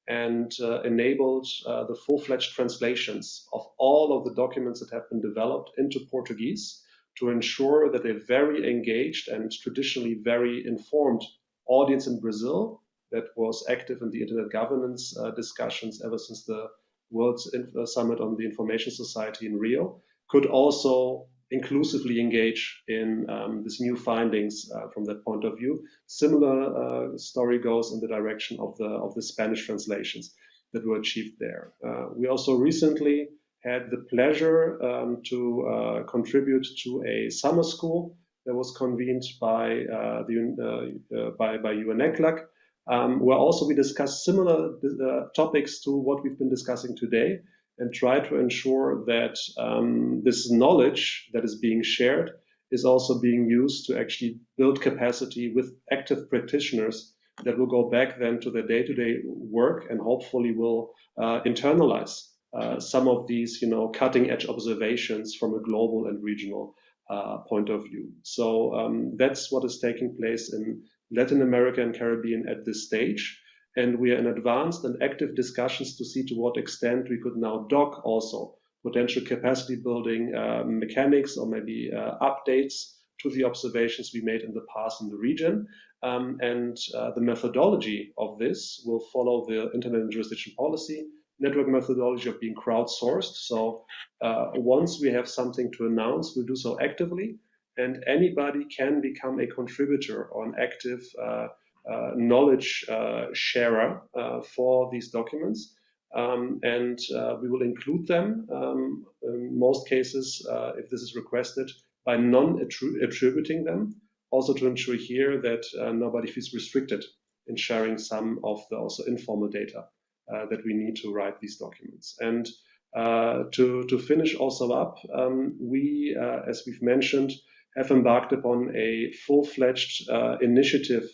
and uh, enabled uh, the full-fledged translations of all of the documents that have been developed into Portuguese to ensure that a very engaged and traditionally very informed audience in Brazil that was active in the internet governance uh, discussions ever since the World uh, Summit on the Information Society in Rio could also inclusively engage in um, these new findings uh, from that point of view. Similar uh, story goes in the direction of the of the Spanish translations that were achieved there. Uh, we also recently had the pleasure um, to uh, contribute to a summer school that was convened by uh, the uh, by by UNECLAC, um, where also we discussed similar uh, topics to what we've been discussing today and try to ensure that um, this knowledge that is being shared is also being used to actually build capacity with active practitioners that will go back then to their day-to-day -day work and hopefully will uh, internalize uh, some of these, you know, cutting edge observations from a global and regional uh, point of view. So um, that's what is taking place in Latin America and Caribbean at this stage. And we are in advanced and active discussions to see to what extent we could now dock also potential capacity building uh, mechanics or maybe uh, updates to the observations we made in the past in the region. Um, and uh, the methodology of this will follow the Internet and Jurisdiction Policy network methodology of being crowdsourced. So uh, once we have something to announce, we'll do so actively, and anybody can become a contributor or an active uh, uh, knowledge uh, sharer uh, for these documents. Um, and uh, we will include them um, in most cases, if this is requested, by non-attributing them, also to ensure here that nobody feels restricted in sharing some of the also informal data. Uh, that we need to write these documents. And uh, to, to finish also up, um, we, uh, as we've mentioned, have embarked upon a full-fledged initiative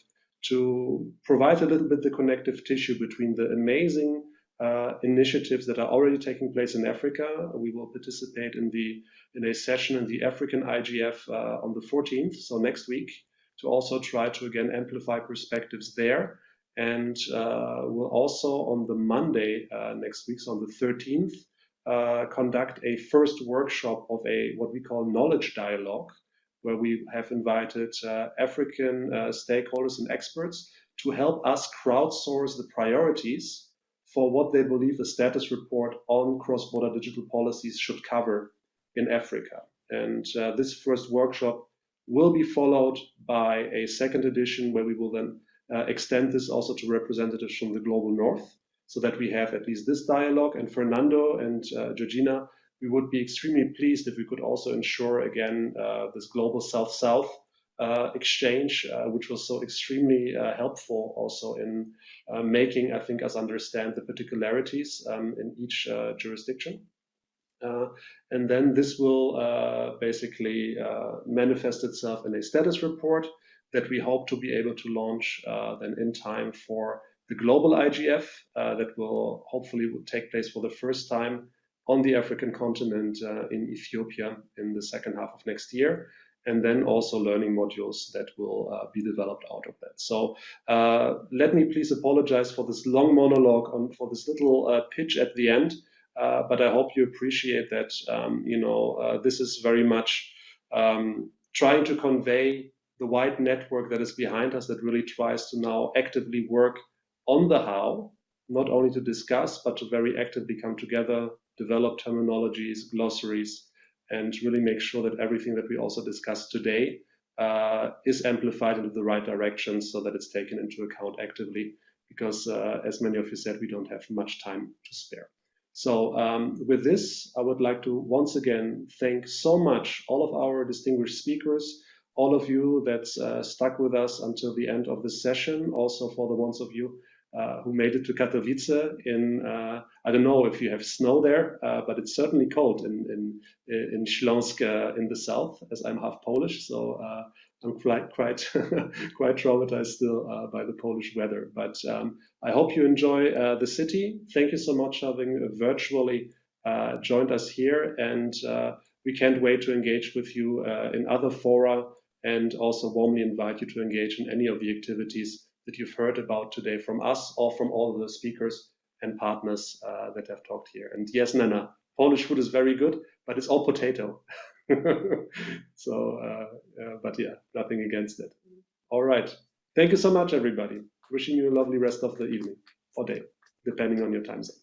to provide a little bit the connective tissue between the amazing uh, initiatives that are already taking place in Africa. We will participate in the in a session in the African IGF uh, on the 14th, so next week, to also try to again amplify perspectives there. And uh, we'll also on the Monday uh, next week, so on the 13th, uh, conduct a first workshop of a what we call knowledge dialogue, where we have invited uh, African uh, stakeholders and experts to help us crowdsource the priorities for what they believe a status report on cross-border digital policies should cover in Africa. And uh, this first workshop will be followed by a second edition where we will then extend this also to representatives from the global north so that we have at least this dialogue. And Fernando and uh, Georgina, we would be extremely pleased if we could also ensure again uh, this global south-south uh, exchange, uh, which was so extremely uh, helpful also in making, I think, us understand the particularities um, in each jurisdiction. Uh, and then this will uh, basically uh, manifest itself in a status report that we hope to be able to launch uh, then in time for the global IGF uh, that will hopefully will take place for the first time on the African continent uh, in Ethiopia in the second half of next year and then also learning modules that will uh, be developed out of that. So uh, let me please apologize for this long monologue on for this little uh, pitch at the end, but I hope you appreciate that um, you know this is very much um, trying to convey the wide network that is behind us that really tries to now actively work on the how, not only to discuss, but to very actively come together, develop terminologies, glossaries, and really make sure that everything that we also discussed today uh, is amplified into the right direction so that it's taken into account actively because uh, as many of you said, we don't have much time to spare. So um, with this, I would like to once again thank so much all of our distinguished speakers, all of you that uh, stuck with us until the end of this session, also for the ones of you uh, who made it to Katowice in, uh, I don't know if you have snow there, uh, but it's certainly cold in, in, in Śląsk in the south, as I'm half Polish. So I'm quite, quite, [LAUGHS] quite traumatized still by the Polish weather. But um, I hope you enjoy the city. Thank you so much for having virtually joined us here. And we can't wait to engage with you in other fora and also warmly invite you to engage in any of the activities that you've heard about today from us or from all the speakers and partners uh, that have talked here. And yes, Nnenna, Polish food is very good, but it's all potato. [LAUGHS] so, uh, uh, but yeah, nothing against it. All right. Thank you so much, everybody. Wishing you a lovely rest of the evening or day, depending on your time zone.